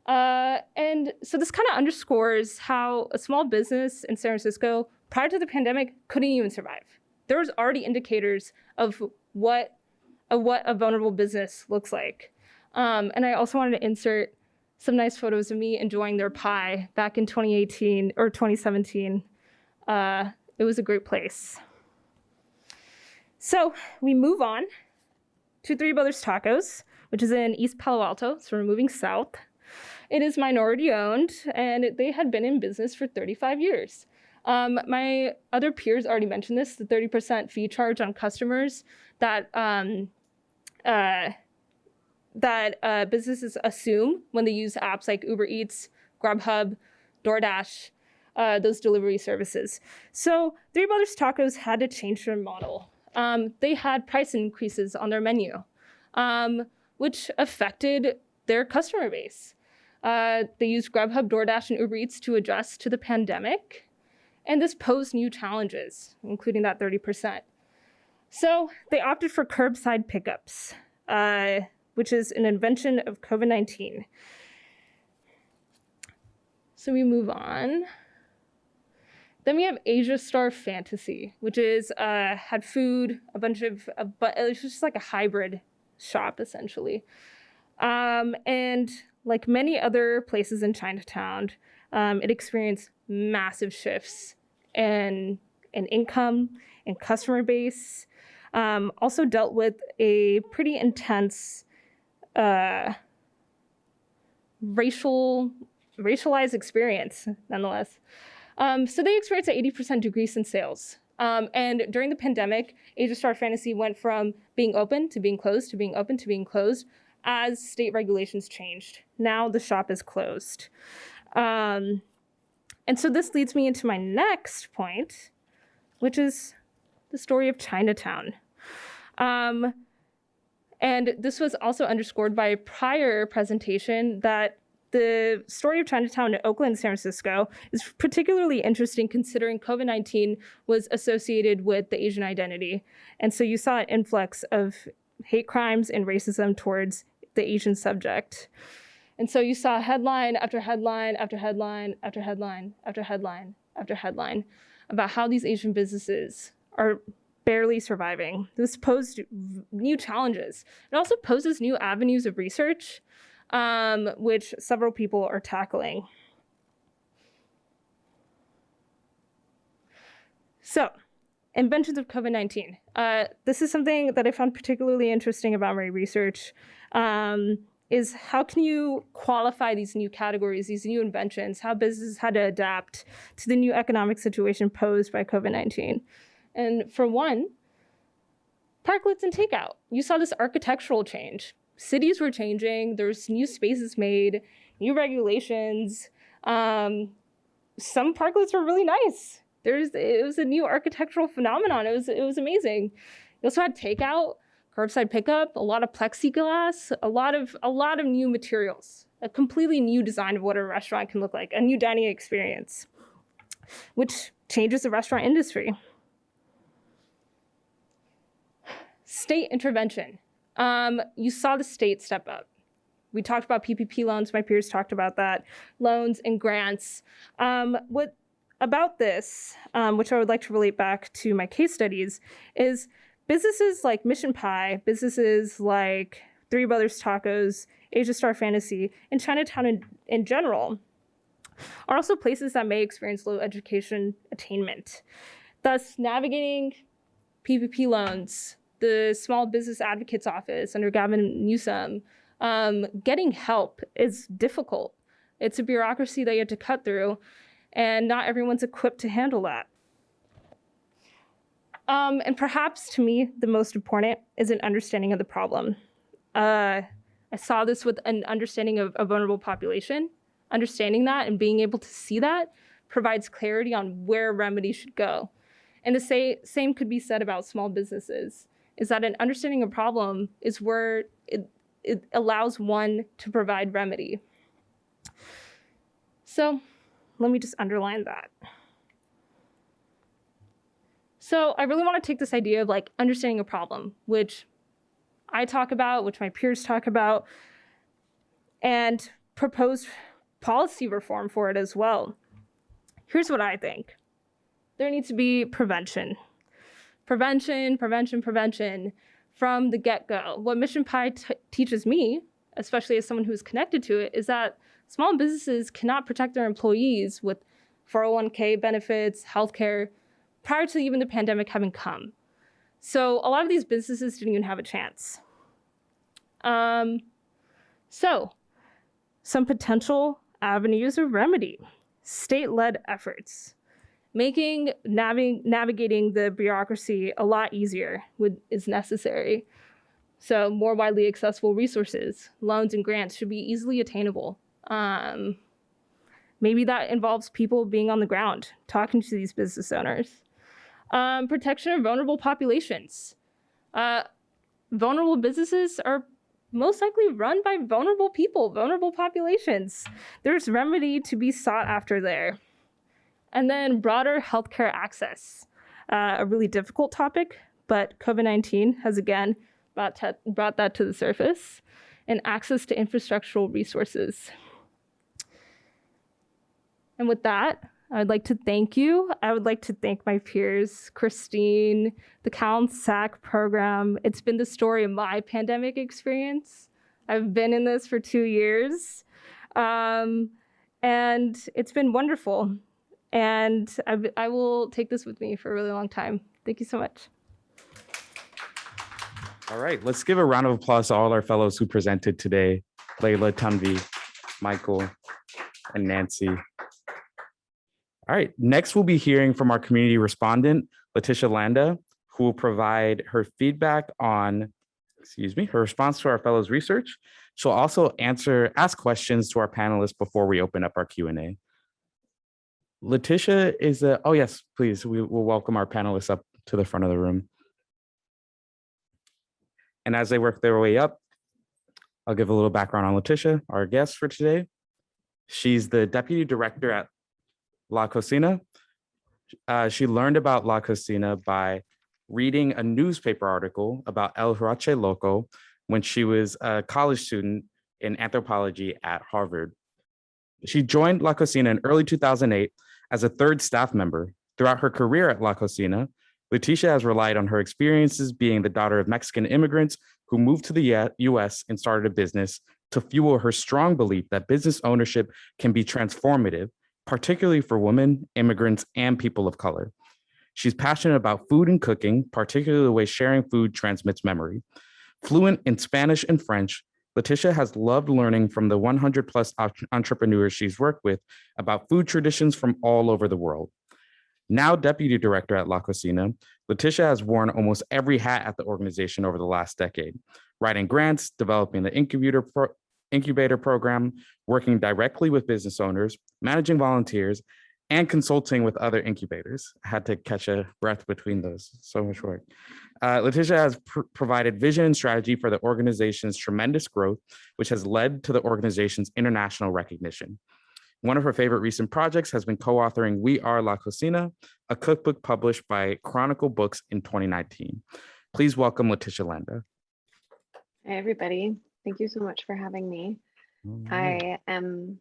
Uh, and so this kind of underscores how a small business in San Francisco prior to the pandemic couldn't even survive. There was already indicators of what of what a vulnerable business looks like. Um, and I also wanted to insert some nice photos of me enjoying their pie back in 2018 or 2017. Uh, it was a great place. So we move on to Three Brothers Tacos, which is in East Palo Alto. So we're moving south. It is minority owned, and they had been in business for 35 years. Um, my other peers already mentioned this the 30% fee charge on customers that um, uh, that uh, businesses assume when they use apps like Uber Eats, Grubhub, DoorDash, uh, those delivery services. So Three Brothers Tacos had to change their model. Um, they had price increases on their menu, um, which affected their customer base. Uh, they used Grubhub, DoorDash, and Uber Eats to adjust to the pandemic, and this posed new challenges, including that 30%. So they opted for curbside pickups. Uh, which is an invention of COVID 19. So we move on. Then we have Asia Star Fantasy, which is uh, had food, a bunch of, but it's just like a hybrid shop essentially. Um, and like many other places in Chinatown, um, it experienced massive shifts in, in income and customer base. Um, also dealt with a pretty intense uh, racial racialized experience nonetheless. Um, so they experienced an 80% decrease in sales. Um, and during the pandemic, Asia Star Fantasy went from being open to being closed to being open to being closed as state regulations changed. Now the shop is closed. Um, and so this leads me into my next point, which is the story of Chinatown. Um, and this was also underscored by a prior presentation that the story of Chinatown in Oakland, San Francisco is particularly interesting considering COVID 19 was associated with the Asian identity. And so you saw an influx of hate crimes and racism towards the Asian subject. And so you saw headline after headline after headline after headline after headline after headline about how these Asian businesses are barely surviving. This posed new challenges. It also poses new avenues of research, um, which several people are tackling. So, inventions of COVID 19. Uh, this is something that I found particularly interesting about my research. Um, is how can you qualify these new categories, these new inventions, how businesses had to adapt to the new economic situation posed by COVID 19? And for one, parklets and takeout. You saw this architectural change. Cities were changing, there's new spaces made, new regulations. Um, some parklets were really nice. There's it was a new architectural phenomenon. It was it was amazing. You also had takeout, curbside pickup, a lot of plexiglass, a lot of a lot of new materials, a completely new design of what a restaurant can look like, a new dining experience, which changes the restaurant industry. State intervention. Um, you saw the state step up. We talked about PPP loans. My peers talked about that. Loans and grants. Um, what about this, um, which I would like to relate back to my case studies, is businesses like Mission Pie, businesses like Three Brothers Tacos, Asia Star Fantasy, and Chinatown in, in general are also places that may experience low education attainment. Thus, navigating PPP loans, the Small Business Advocates Office under Gavin Newsom, um, getting help is difficult. It's a bureaucracy that you have to cut through, and not everyone's equipped to handle that. Um, and perhaps to me, the most important is an understanding of the problem. Uh, I saw this with an understanding of a vulnerable population. Understanding that and being able to see that provides clarity on where remedy should go. And the say, same could be said about small businesses, is that an understanding of problem is where it, it allows one to provide remedy. So let me just underline that. So I really want to take this idea of like understanding a problem, which I talk about, which my peers talk about, and propose policy reform for it as well. Here's what I think. There needs to be prevention. Prevention, prevention, prevention from the get-go. What Mission Pie teaches me, especially as someone who's connected to it, is that small businesses cannot protect their employees with 401k benefits, healthcare, prior to even the pandemic having come. So a lot of these businesses didn't even have a chance. Um, so, some potential avenues of remedy state led efforts. Making navi- navigating the bureaucracy a lot easier would, is necessary. So, more widely accessible resources, loans, and grants should be easily attainable. Um, maybe that involves people being on the ground, talking to these business owners. Um, protection of vulnerable populations. Uh, vulnerable businesses are most likely run by vulnerable people, vulnerable populations. There's remedy to be sought after there. And then broader healthcare access, uh, a really difficult topic, but COVID 19 has again brought, brought that to the surface, and access to infrastructural resources. And with that, I would like to thank you. I would like to thank my peers, Christine, the Cal and SAC program. It's been the story of my pandemic experience. I've been in this for two years, um, and it's been wonderful. And I, I will take this with me for a really long time. Thank you so much. All right, let's give a round of applause to all our fellows who presented today. Layla, Tanvi, Michael, and Nancy. All right, next we'll be hearing from our community respondent, Letitia Landa, who will provide her feedback on, excuse me, her response to our fellows' research. She'll also answer, ask questions to our panelists before we open up our Q&A. Letitia is a, oh yes, please, we will welcome our panelists up to the front of the room. And as they work their way up, I'll give a little background on Letitia, our guest for today. She's the deputy director at La Cocina. Uh, she learned about La Cocina by reading a newspaper article about El Huarache Loco when she was a college student in anthropology at Harvard. She joined La Cocina in early 2008 as a third staff member. Throughout her career at La Cocina, Letitia has relied on her experiences being the daughter of Mexican immigrants who moved to the US and started a business to fuel her strong belief that business ownership can be transformative, particularly for women, immigrants, and people of color. She's passionate about food and cooking, particularly the way sharing food transmits memory. Fluent in Spanish and French, Letitia has loved learning from the 100 plus entrepreneurs she's worked with about food traditions from all over the world. Now deputy director at La Cocina, Letitia has worn almost every hat at the organization over the last decade, writing grants, developing the incubator, pro incubator program, working directly with business owners, managing volunteers, and consulting with other incubators. I had to catch a breath between those, so much work. Uh, Letitia has pr provided vision and strategy for the organization's tremendous growth, which has led to the organization's international recognition. One of her favorite recent projects has been co-authoring We Are La Cocina, a cookbook published by Chronicle Books in 2019. Please welcome Letitia Landa. Hey, everybody. Thank you so much for having me. Mhm. I am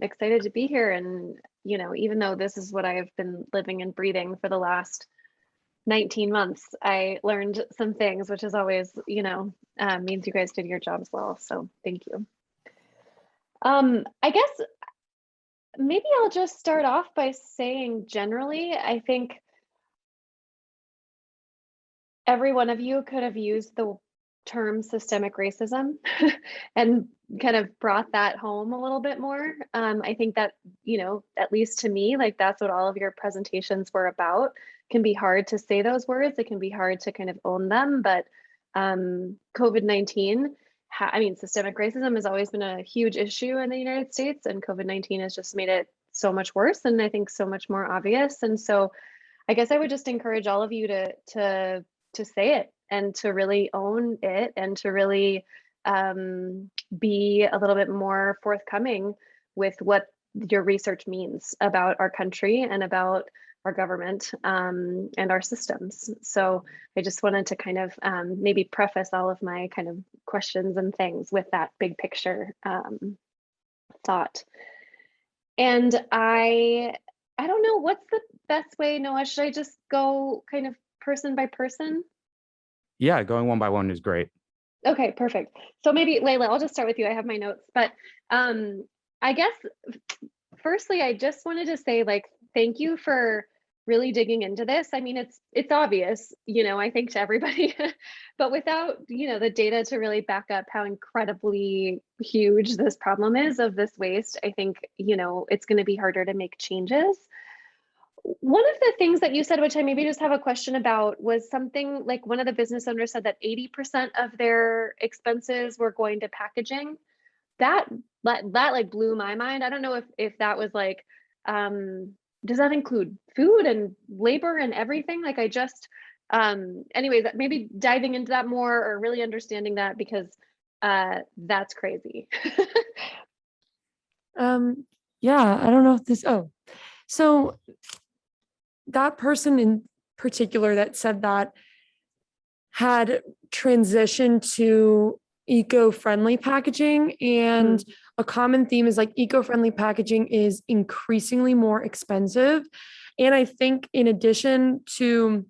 excited to be here. And, you know, even though this is what I've been living and breathing for the last 19 months, I learned some things, which is always, you know, uh, means you guys did your jobs well. So thank you. Um, I guess maybe I'll just start off by saying generally, I think every one of you could have used the term systemic racism and kind of brought that home a little bit more. Um, I think that, you know, at least to me, like that's what all of your presentations were about. Can be hard to say those words. It can be hard to kind of own them, but um, COVID-19, I mean, systemic racism has always been a huge issue in the United States and COVID-19 has just made it so much worse and I think so much more obvious. And so I guess I would just encourage all of you to, to, to say it and to really own it and to really um, be a little bit more forthcoming with what your research means about our country and about our government um, and our systems. So I just wanted to kind of um, maybe preface all of my kind of questions and things with that big picture um, thought. And I, I don't know what's the best way, Noah. Should I just go kind of person by person? Yeah, going one by one is great. Okay, perfect. So maybe Layla, I'll just start with you. I have my notes, but um, I guess firstly, I just wanted to say like thank you for really digging into this. I mean, it's it's obvious, you know, I think to everybody, but without, you know, the data to really back up how incredibly huge this problem is of this waste, I think, you know, it's going to be harder to make changes. One of the things that you said, which I maybe just have a question about, was something like one of the business owners said that 80% of their expenses were going to packaging. That that, that like blew my mind. I don't know if if that was like um does that include food and labor and everything? Like I just um anyways, maybe diving into that more or really understanding that because uh that's crazy. Um, yeah, I don't know if this, oh, so that person in particular that said that had transitioned to eco-friendly packaging and mm. a common theme is like eco-friendly packaging is increasingly more expensive. And I think in addition to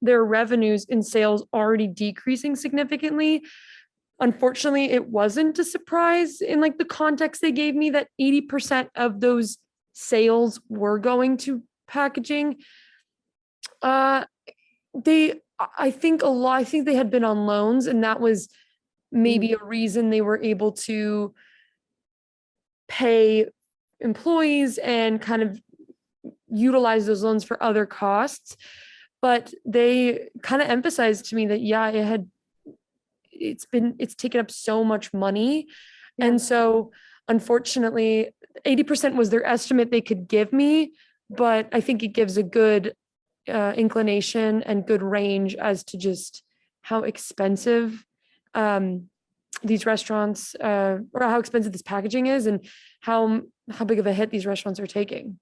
their revenues and sales already decreasing significantly, unfortunately, it wasn't a surprise in like the context they gave me that 80% of those sales were going to packaging. Uh, they, I think a lot, I think they had been on loans and that was maybe a reason they were able to pay employees and kind of utilize those loans for other costs. But they kind of emphasized to me that, yeah, it had, it's been, it's taken up so much money. And so unfortunately, 80% was their estimate they could give me, but I think it gives a good uh, inclination and good range as to just how expensive um, these restaurants uh, or how expensive this packaging is and how how big of a hit these restaurants are taking.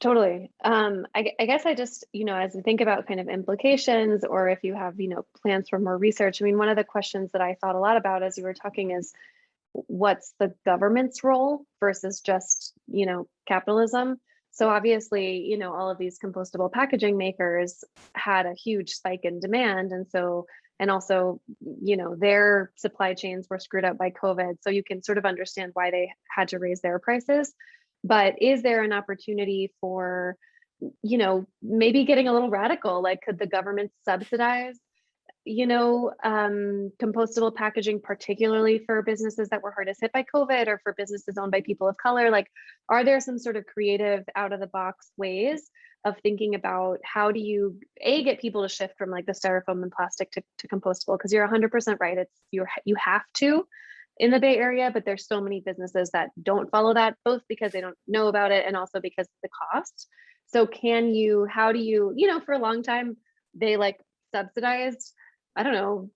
Totally. Um, I, I guess I just, you know, as I think about kind of implications or if you have, you know, plans for more research, I mean, one of the questions that I thought a lot about as you were talking is what's the government's role versus just, you know, capitalism? So obviously, you know, all of these compostable packaging makers had a huge spike in demand. And so and also you know their supply chains were screwed up by covid so you can sort of understand why they had to raise their prices but is there an opportunity for you know maybe getting a little radical like could the government subsidize you know um, compostable packaging particularly for businesses that were hardest hit by covid or for businesses owned by people of color like are there some sort of creative out of the box ways of thinking about how do you a get people to shift from like the styrofoam and plastic to, to compostable? Because you're 100% right it's you're you have to in the bay area but there's so many businesses that don't follow that both because they don't know about it and also because of the cost. So can you how do you you know for a long time they like subsidized i don't know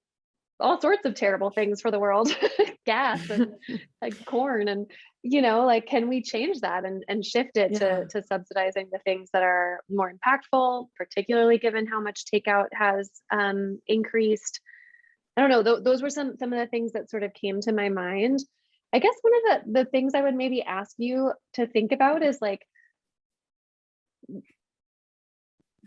all sorts of terrible things for the world gas and like corn and you know like can we change that and, and shift it Yeah. to, to subsidizing the things that are more impactful particularly given how much takeout has um, increased i don't know th- those were some some of the things that sort of came to my mind i guess one of the the things i would maybe ask you to think about is like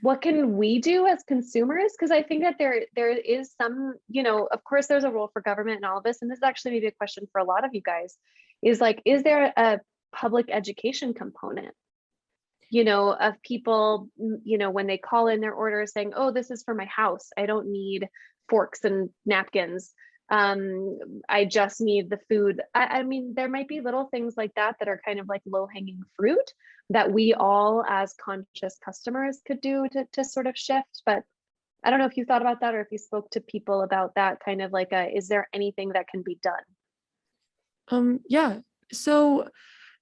what can we do as consumers because i think that there there is some you know of course there's a role for government and all of this and this is actually maybe a question for a lot of you guys is like is there a public education component you know of people mm, you know when they call in their orders saying oh this is for my house i don't need forks and napkins. Um, I just need the food. I, I mean, there might be little things like that that are kind of like low hanging fruit that we all as conscious customers could do to, to sort of shift. But I don't know if you thought about that or if you spoke to people about that kind of like a, is there anything that can be done? Um, yeah. So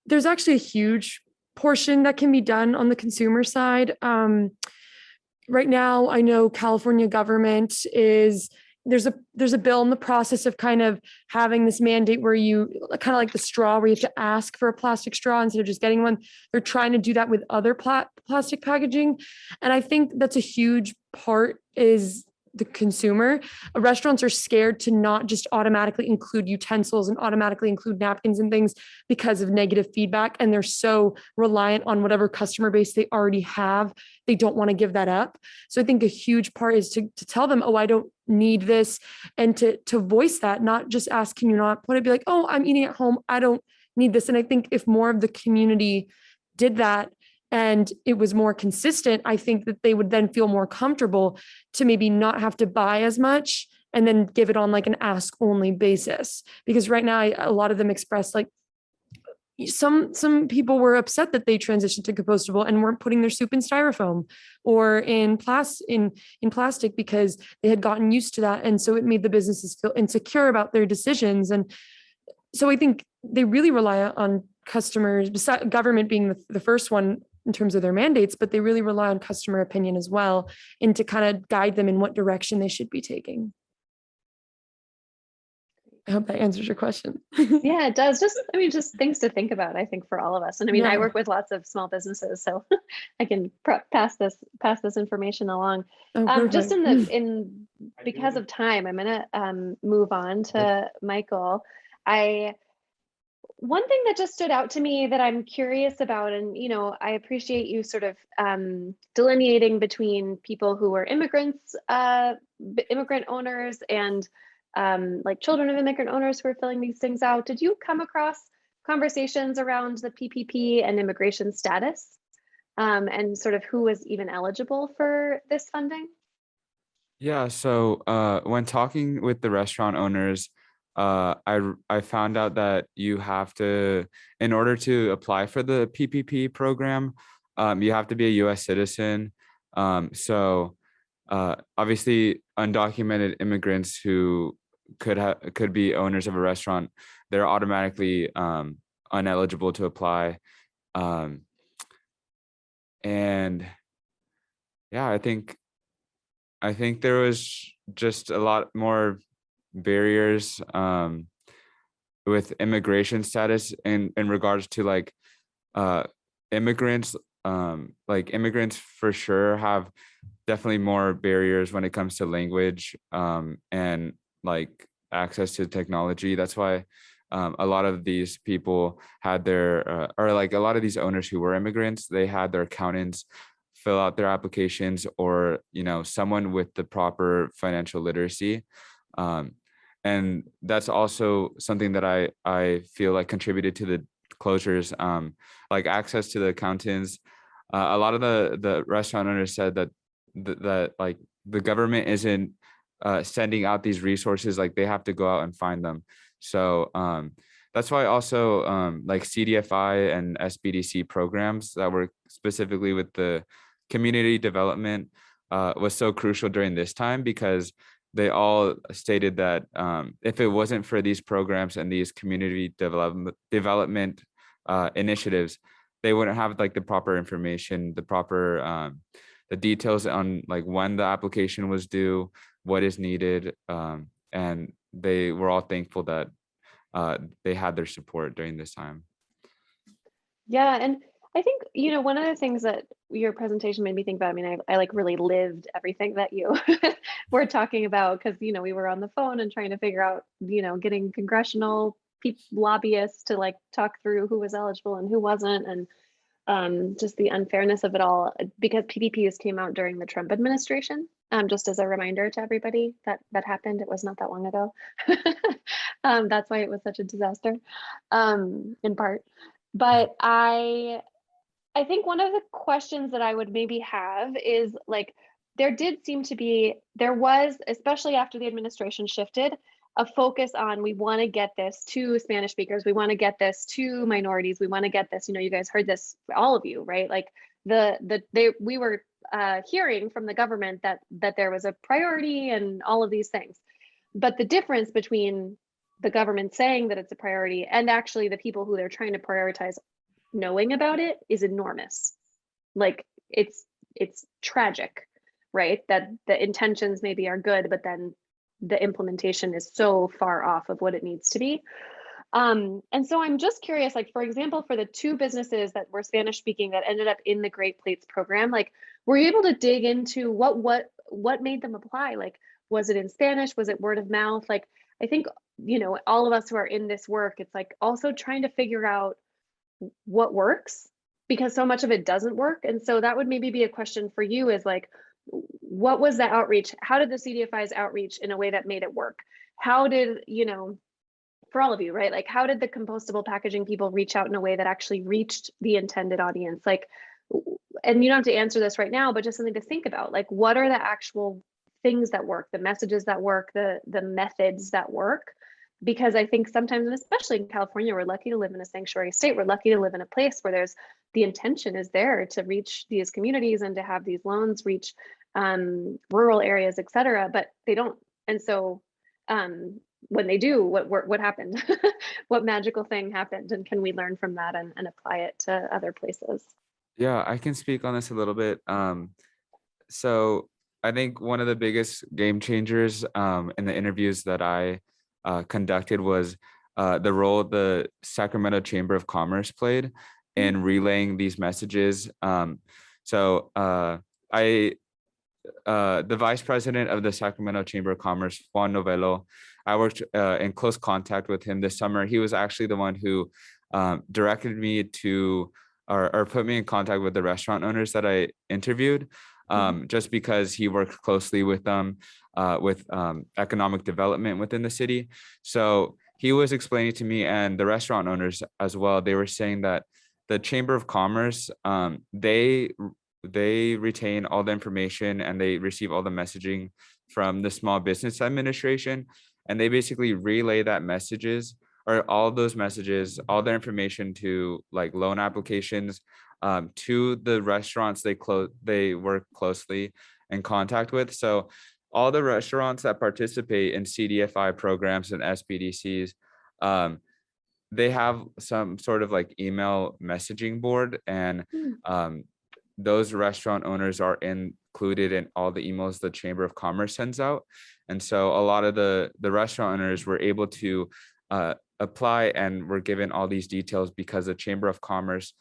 there's actually a huge portion that can be done on the consumer side. Um, right now, I know California government is there's a there's a bill in the process of kind of having this mandate where you kind of like the straw where you have to ask for a plastic straw instead of just getting one. They're trying to do that with other pla- plastic packaging, and I think that's a huge part is the consumer. Uh, Restaurants are scared to not just automatically include utensils and automatically include napkins and things because of negative feedback. And they're so reliant on whatever customer base they already have. They don't want to give that up. So I think a huge part is to, to tell them, oh, I don't need this. And to, to voice that, not just ask, can you not put it? Be like, oh, I'm eating at home. I don't need this. And I think if more of the community did that, and it was more consistent, I think that they would then feel more comfortable to maybe not have to buy as much and then give it on like an ask only basis. Because right now, I, a lot of them express like some some people were upset that they transitioned to compostable and weren't putting their soup in styrofoam or in in in plastic because they had gotten used to that and so it made the businesses feel insecure about their decisions and so i think they really rely on customers government being the, the first one in terms of their mandates, but they really rely on customer opinion as well and to kind of guide them in what direction they should be taking. I hope that answers your question. Yeah, it does. Just, I mean, just things to think about, I think, for all of us. And I mean, I work with lots of small businesses, so I can pr- pass this, pass this information along. Oh, Um, just in the, in, because of time, I'm gonna, um, move on to Michael. I, one thing that just stood out to me that I'm curious about, and, you know, I appreciate you sort of, um, delineating between people who are immigrants, uh, immigrant owners and, um, like children of immigrant owners who are filling these things out. Did you come across conversations around the PPP and immigration status? Um, and sort of who was even eligible for this funding? Yeah, so uh, when talking with the restaurant owners, uh, I I found out that you have to, in order to apply for the PPP program, um, you have to be a U.S. citizen. Um, so uh, obviously, undocumented immigrants who could have could be owners of a restaurant, they're automatically um, uneligible to apply. Um, and yeah, I think I think there was just a lot more barriers um, with immigration status in in regards to like uh, immigrants. Um, like immigrants for sure have definitely more barriers when it comes to language um, and like access to technology. That's why um, a lot of these people had their uh, or like a lot of these owners who were immigrants, they had their accountants fill out their applications or you know someone with the proper financial literacy um, and that's also something that i i feel like contributed to the closures um, like access to the accountants. Uh, a lot of the the restaurant owners said that th- that like the government isn't uh, sending out these resources like they have to go out and find them. So um, that's why also um, like cdfi and sbdc programs that were specifically with the community development uh, was so crucial during this time because they all stated that um, if it wasn't for these programs and these community development development uh, initiatives, they wouldn't have like the proper information, the proper um, the details on like when the application was due, what is needed, um, and they were all thankful that uh, they had their support during this time. Yeah, and I think, you know, one of the things that your presentation made me think about, I mean, I, I like really lived everything that you were talking about because, you know, we were on the phone and trying to figure out, you know, getting congressional lobbyists to like talk through who was eligible and who wasn't and um, just the unfairness of it all uh, because PPPs came out during the Trump administration. Um, just as a reminder to everybody that that happened, it was not that long ago. um, that's why it was such a disaster, um, in part. But I I think one of the questions that I would maybe have is like, there did seem to be, there was, especially after the administration shifted, a focus on we want to get this to Spanish speakers, we want to get this to minorities, we want to get this. You know, you guys heard this, all of you, right? Like the the they we were uh, hearing from the government that that there was a priority and all of these things, but the difference between the government saying that it's a priority and actually the people who they're trying to prioritize knowing about it is enormous. Like it's it's tragic, right? That the intentions maybe are good, but then the implementation is so far off of what it needs to be. Um, and so I'm just curious, like for example, for the two businesses that were Spanish speaking that ended up in the Great Plates program, like were you able to dig into what what what made them apply? Like was it in Spanish? Was it word of mouth? Like I think you know all of us who are in this work, it's like also trying to figure out what works because so much of it doesn't work. And so that would maybe be a question for you is like, what was the outreach? How did the CDFI's outreach in a way that made it work? How did, you know, for all of you, right? Like, how did the compostable packaging people reach out in a way that actually reached the intended audience? Like, and you don't have to answer this right now, but just something to think about. Like, what are the actual things that work, the messages that work, the the methods that work? Because I think sometimes, and especially in California, we're lucky to live in a sanctuary state. We're lucky to live in a place where there's the intention is there to reach these communities and to have these loans reach um, rural areas, et cetera, but they don't. And so um, when they do, what what, what happened? what magical thing happened? And can we learn from that and, and apply it to other places? Yeah, I can speak on this a little bit. Um, so I think one of the biggest game changers um, in the interviews that I uh, conducted was uh, the role the Sacramento Chamber of Commerce played in relaying these messages. Um, so uh, I, uh, the vice president of the Sacramento Chamber of Commerce, Juan Novello, I worked uh, in close contact with him this summer. He was actually the one who um, directed me to or, or, put me in contact with the restaurant owners that I interviewed, um, just because he worked closely with them uh, with um, economic development within the city. So he was explaining to me and the restaurant owners as well. They were saying that the Chamber of Commerce, um, they they retain all the information and they receive all the messaging from the Small Business Administration, and they basically relay that messages or all those messages, all the information to like loan applications um, to the restaurants they close they work closely in contact with. So all the restaurants that participate in CDFI programs and SBDCs, um, they have some sort of like email messaging board and um, those restaurant owners are included in all the emails the chamber of commerce sends out and so a lot of the the restaurant owners were able to uh, apply and were given all these details because the chamber of commerce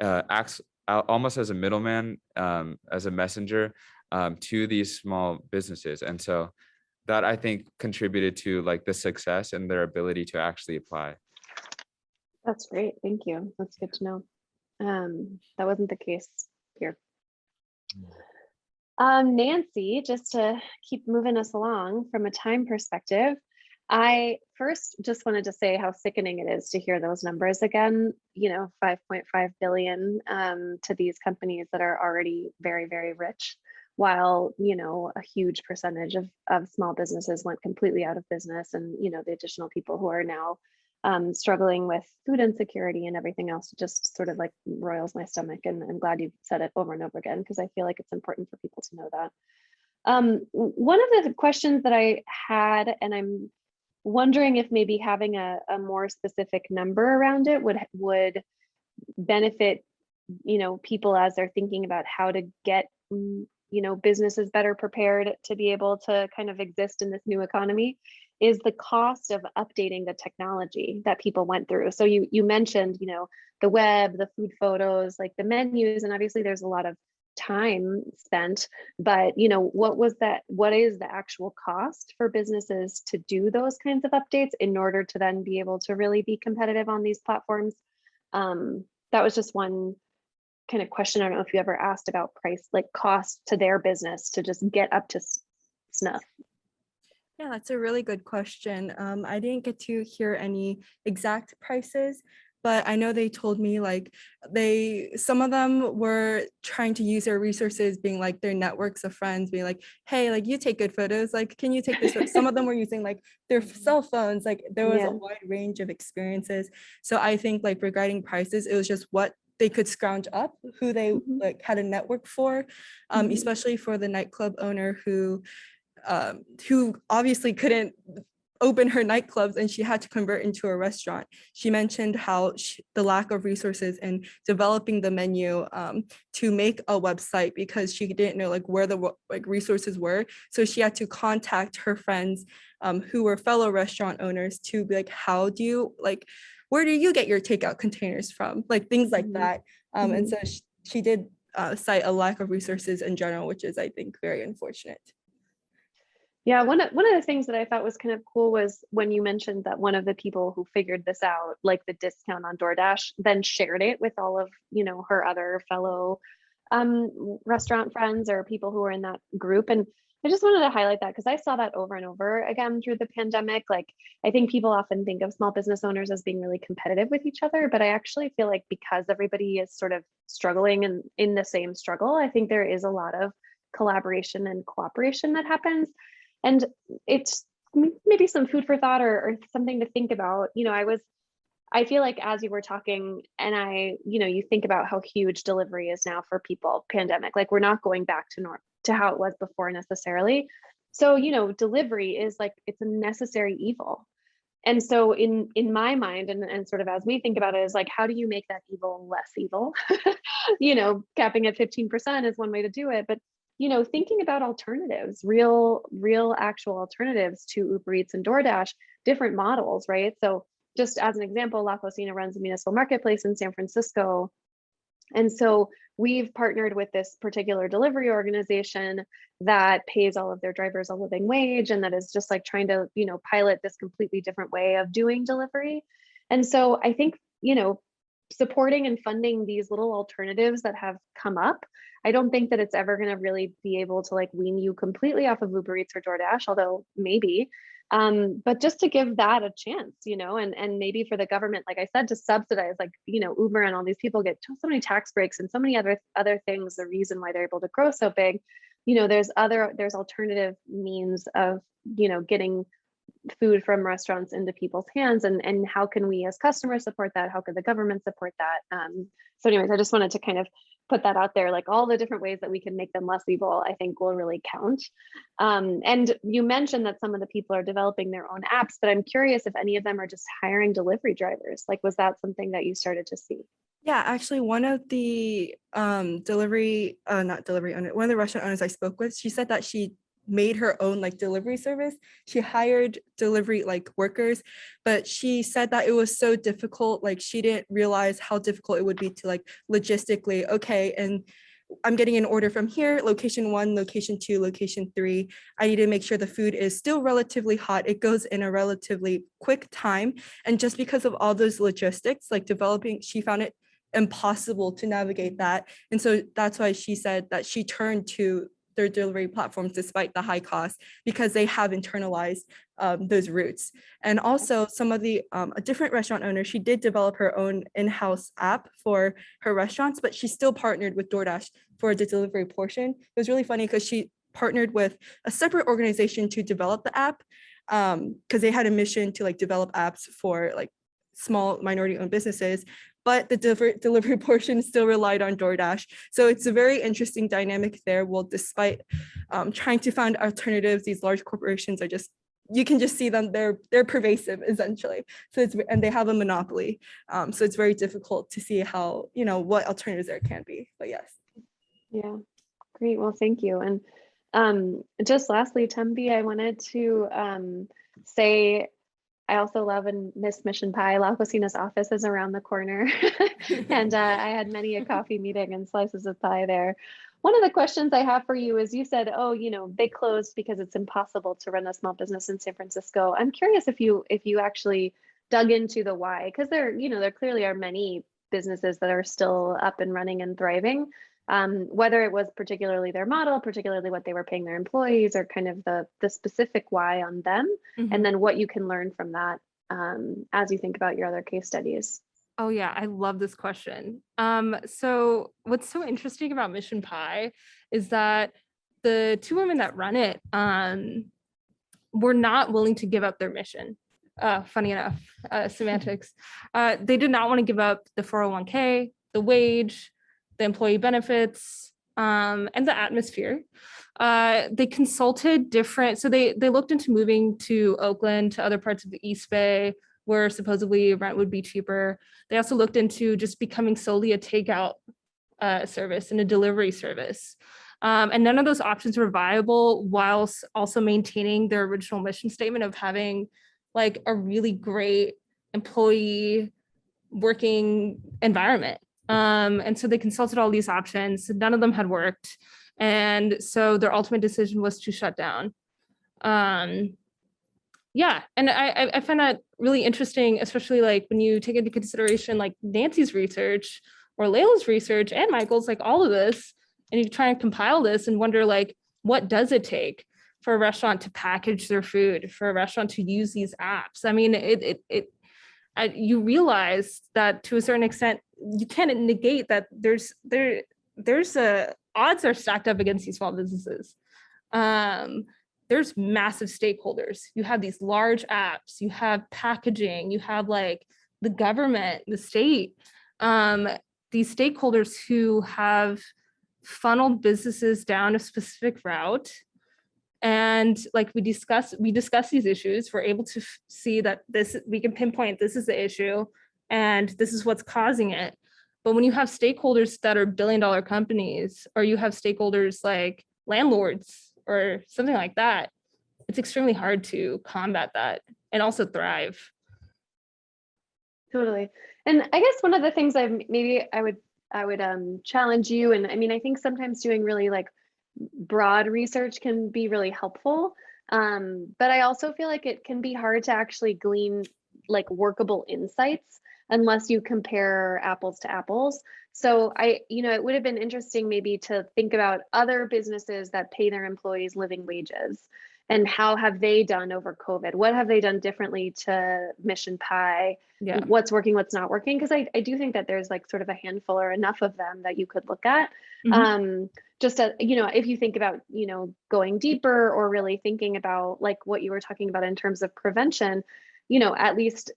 uh, acts almost as a middleman um, as a messenger um, to these small businesses and so that i think contributed to like the success and their ability to actually apply that's great. Thank you. That's good to know. Um, that wasn't the case here. Um, Nancy, just to keep moving us along from a time perspective, I first just wanted to say how sickening it is to hear those numbers again, you know, 5.5 billion um, to these companies that are already very, very rich, while, you know, a huge percentage of, of small businesses went completely out of business and, you know, the additional people who are now um, struggling with food insecurity and everything else just sort of like roils my stomach. And I'm glad you said it over and over again because I feel like it's important for people to know that. Um, one of the questions that I had, and I'm wondering if maybe having a, a more specific number around it would would benefit, you know, people as they're thinking about how to get, mm, you know, businesses better prepared to be able to kind of exist in this new economy is the cost of updating the technology that people went through. So you you mentioned, you know, the web, the food photos, like the menus, and obviously there's a lot of time spent, but you know, what was that, what is the actual cost for businesses to do those kinds of updates in order to then be able to really be competitive on these platforms? Um, that was just one kind of question. I don't know if you ever asked about price, like cost to their business to just get up to snuff. Yeah, that's a really good question. Um, I didn't get to hear any exact prices, but I know they told me like they some of them were trying to use their resources, being like their networks of friends, being like, hey, like you take good photos, like can you take this? photo?" some of them were using like their cell phones. Like there was Yeah. a wide range of experiences. So I think like regarding prices, it was just what they could scrounge up, who they Mhm. like had a network for, um, Mhm. especially for the nightclub owner who um, who obviously couldn't open her nightclubs and she had to convert into a restaurant. She mentioned how sh the lack of resources in developing the menu um, to make a website because she didn't know like where the like resources were. So she had to contact her friends um, who were fellow restaurant owners to be like, how do you like, where do you get your takeout containers from? Like things like Mhm. that. Um, And Mhm. so sh- she did uh, cite a lack of resources in general, which is, I think, very unfortunate. Yeah, one of one of the things that I thought was kind of cool was when you mentioned that one of the people who figured this out, like the discount on DoorDash, then shared it with all of, you know, her other fellow um restaurant friends or people who were in that group. And I just wanted to highlight that because I saw that over and over again through the pandemic. Like I think people often think of small business owners as being really competitive with each other, but I actually feel like because everybody is sort of struggling and in the same struggle, I think there is a lot of collaboration and cooperation that happens and it's maybe some food for thought or, or something to think about. You know i was i feel like as you were talking and i you know you think about how huge delivery is now for people pandemic like we're not going back to norm to how it was before necessarily. So you know delivery is like it's a necessary evil. And so in in my mind and, and sort of as we think about it is like how do you make that evil less evil? You know capping at 15% is one way to do it but you know thinking about alternatives real real actual alternatives to uber eats and doordash different models right so just as an example la cocina runs a municipal marketplace in san francisco and so we've partnered with this particular delivery organization that pays all of their drivers a living wage and that is just like trying to, you know, pilot this completely different way of doing delivery. And so I think, you know, supporting and funding these little alternatives that have come up, I don't think that it's ever going to really be able to like wean you completely off of Uber Eats or DoorDash, although maybe. Um, but just to give that a chance, you know, and and maybe for the government, like I said, to subsidize, like you know, Uber and all these people get so many tax breaks and so many other other things. The reason why they're able to grow so big, you know, there's other there's alternative means of you know getting food from restaurants into people's hands and and how can we as customers support that? How could the government support that? Um so anyways i just wanted to kind of put that out there like all the different ways that we can make them less evil i think will really count. Um and you mentioned that some of the people are developing their own apps but i'm curious if any of them are just hiring delivery drivers. Like was that something that you started to see? Yeah, actually, one of the um, delivery, uh, not delivery owner, one of the restaurant owners I spoke with, she said that she made her own like delivery service. She hired delivery like workers, but she said that it was so difficult. Like she didn't realize how difficult it would be to like logistically, okay, and I'm getting an order from here, location one, location two, location three. I need to make sure the food is still relatively hot. It goes in a relatively quick time. And just because of all those logistics, like developing, she found it impossible to navigate that. And so that's why she said that she turned to their delivery platforms despite the high cost because they have internalized um, those routes. And also some of the, um, a different restaurant owner, she did develop her own in-house app for her restaurants, but she still partnered with DoorDash for the delivery portion. It was really funny because she partnered with a separate organization to develop the app because they had a mission to like develop apps for like small minority owned businesses but the deliver- delivery portion still relied on DoorDash. So it's a very interesting dynamic there. Well, despite um, trying to find alternatives, these large corporations are just you can just see them they're they're pervasive essentially so it's and they have a monopoly um, so it's very difficult to see how you know what alternatives there can be but yes Yeah, great. Well, thank you. And um, just lastly, Tanvi, I wanted to um, say I also love and miss Mission Pie. La Cocina's office is around the corner. and uh, I had many a coffee meeting and slices of pie there. One of the questions I have for you is you said, oh, you know, they closed because it's impossible to run a small business in San Francisco. I'm curious if you if you actually dug into the why, because there, you know, there clearly are many businesses that are still up and running and thriving um, whether it was particularly their model, particularly what they were paying their employees, or kind of the the specific why on them, Mhm. and then what you can learn from that um, as you think about your other case studies. Oh yeah, I love this question. Um, so what's so interesting about Mission Pie is that the two women that run it um, were not willing to give up their mission. Uh, funny enough, uh, semantics. Uh, they did not want to give up the 401k, the wage, the employee benefits, um, and the atmosphere. Uh, they consulted different, so they they looked into moving to Oakland, to other parts of the East Bay, where supposedly rent would be cheaper. They also looked into just becoming solely a takeout uh, service and a delivery service. Um, and none of those options were viable whilst also maintaining their original mission statement of having like a really great employee working environment. Um, and so they consulted all these options. None of them had worked. And so their ultimate decision was to shut down. Um, yeah, and I, I- find that really interesting, especially like when you take into consideration like Nancy's research or Layla's research and Michael's, like all of this, and you try and compile this and wonder like, what does it take for a restaurant to package their food, for a restaurant to use these apps? I mean, it, it, it, I- you realize that to a certain extent, you can't negate that there's, there, there's a, odds are stacked up against these small businesses. Um, there's massive stakeholders. You have these large apps, you have packaging, you have like the government, the state, um, these stakeholders who have funneled businesses down a specific route. And like we discuss, we discuss these issues, we're able to see that this, we can pinpoint this is the issue and this is what's causing it. But when you have stakeholders that are billion dollar companies, or you have stakeholders like landlords or something like that, it's extremely hard to combat that and also thrive. Totally. And I guess one of the things I've maybe I would I would um challenge you and I mean I think sometimes doing really like broad research can be really helpful. Um, but I also feel like it can be hard to actually glean like workable insights unless you compare apples to apples. So I, you know, it would have been interesting maybe to think about other businesses that pay their employees living wages and how have they done over COVID? What have they done differently to Mission Pie? Yeah. What's working, what's not working? Because I, I do think that there's like sort of a handful or enough of them that you could look at. Mhm. Um, just a, you know, if you think about, you know, going deeper or really thinking about like what you were talking about in terms of prevention, you know, at least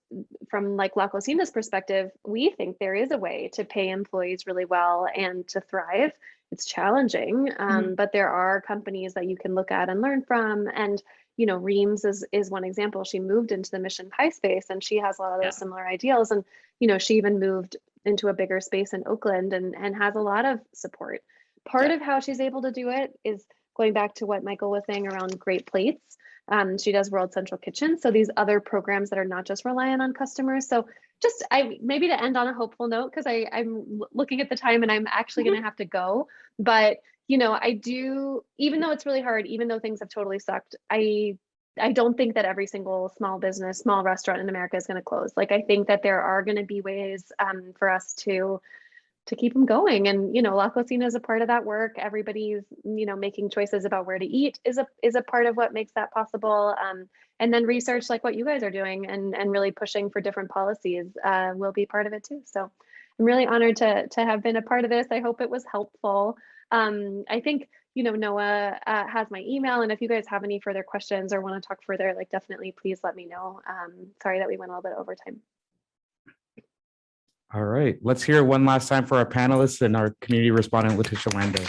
from like La Cocina's perspective, we think there is a way to pay employees really well and to thrive. It's challenging, um, but there are companies that you can look at and learn from. And you know, Reem's is is one example. She moved into the Mission Pie space, and she has a lot of those Yeah. similar ideals. And you know, she even moved into a bigger space in Oakland and and has a lot of support. Part Yeah. of how she's able to do it is going back to what Michael was saying around Great Plates. Um, she does World Central Kitchen, so these other programs that are not just reliant on customers. So just I maybe to end on a hopeful note because I I'm looking at the time and I'm actually going to have to go. But you know, I do even though it's really hard, even though things have totally sucked, I I don't think that every single small business, small restaurant in America is going to close. Like I think that there are going to be ways um, for us to to keep them going. And you know, La Cocina is a part of that work. Everybody's you know making choices about where to eat is a is a part of what makes that possible. Um, and then research like what you guys are doing and and really pushing for different policies uh, will be part of it too. So I'm really honored to to have been a part of this. I hope it was helpful. Um, I think you know Noah uh, has my email, and if you guys have any further questions or want to talk further, like definitely please let me know. Um, sorry that we went a little bit over time. All right, let's hear one last time for our panelists and our community respondent, Leticia Landa.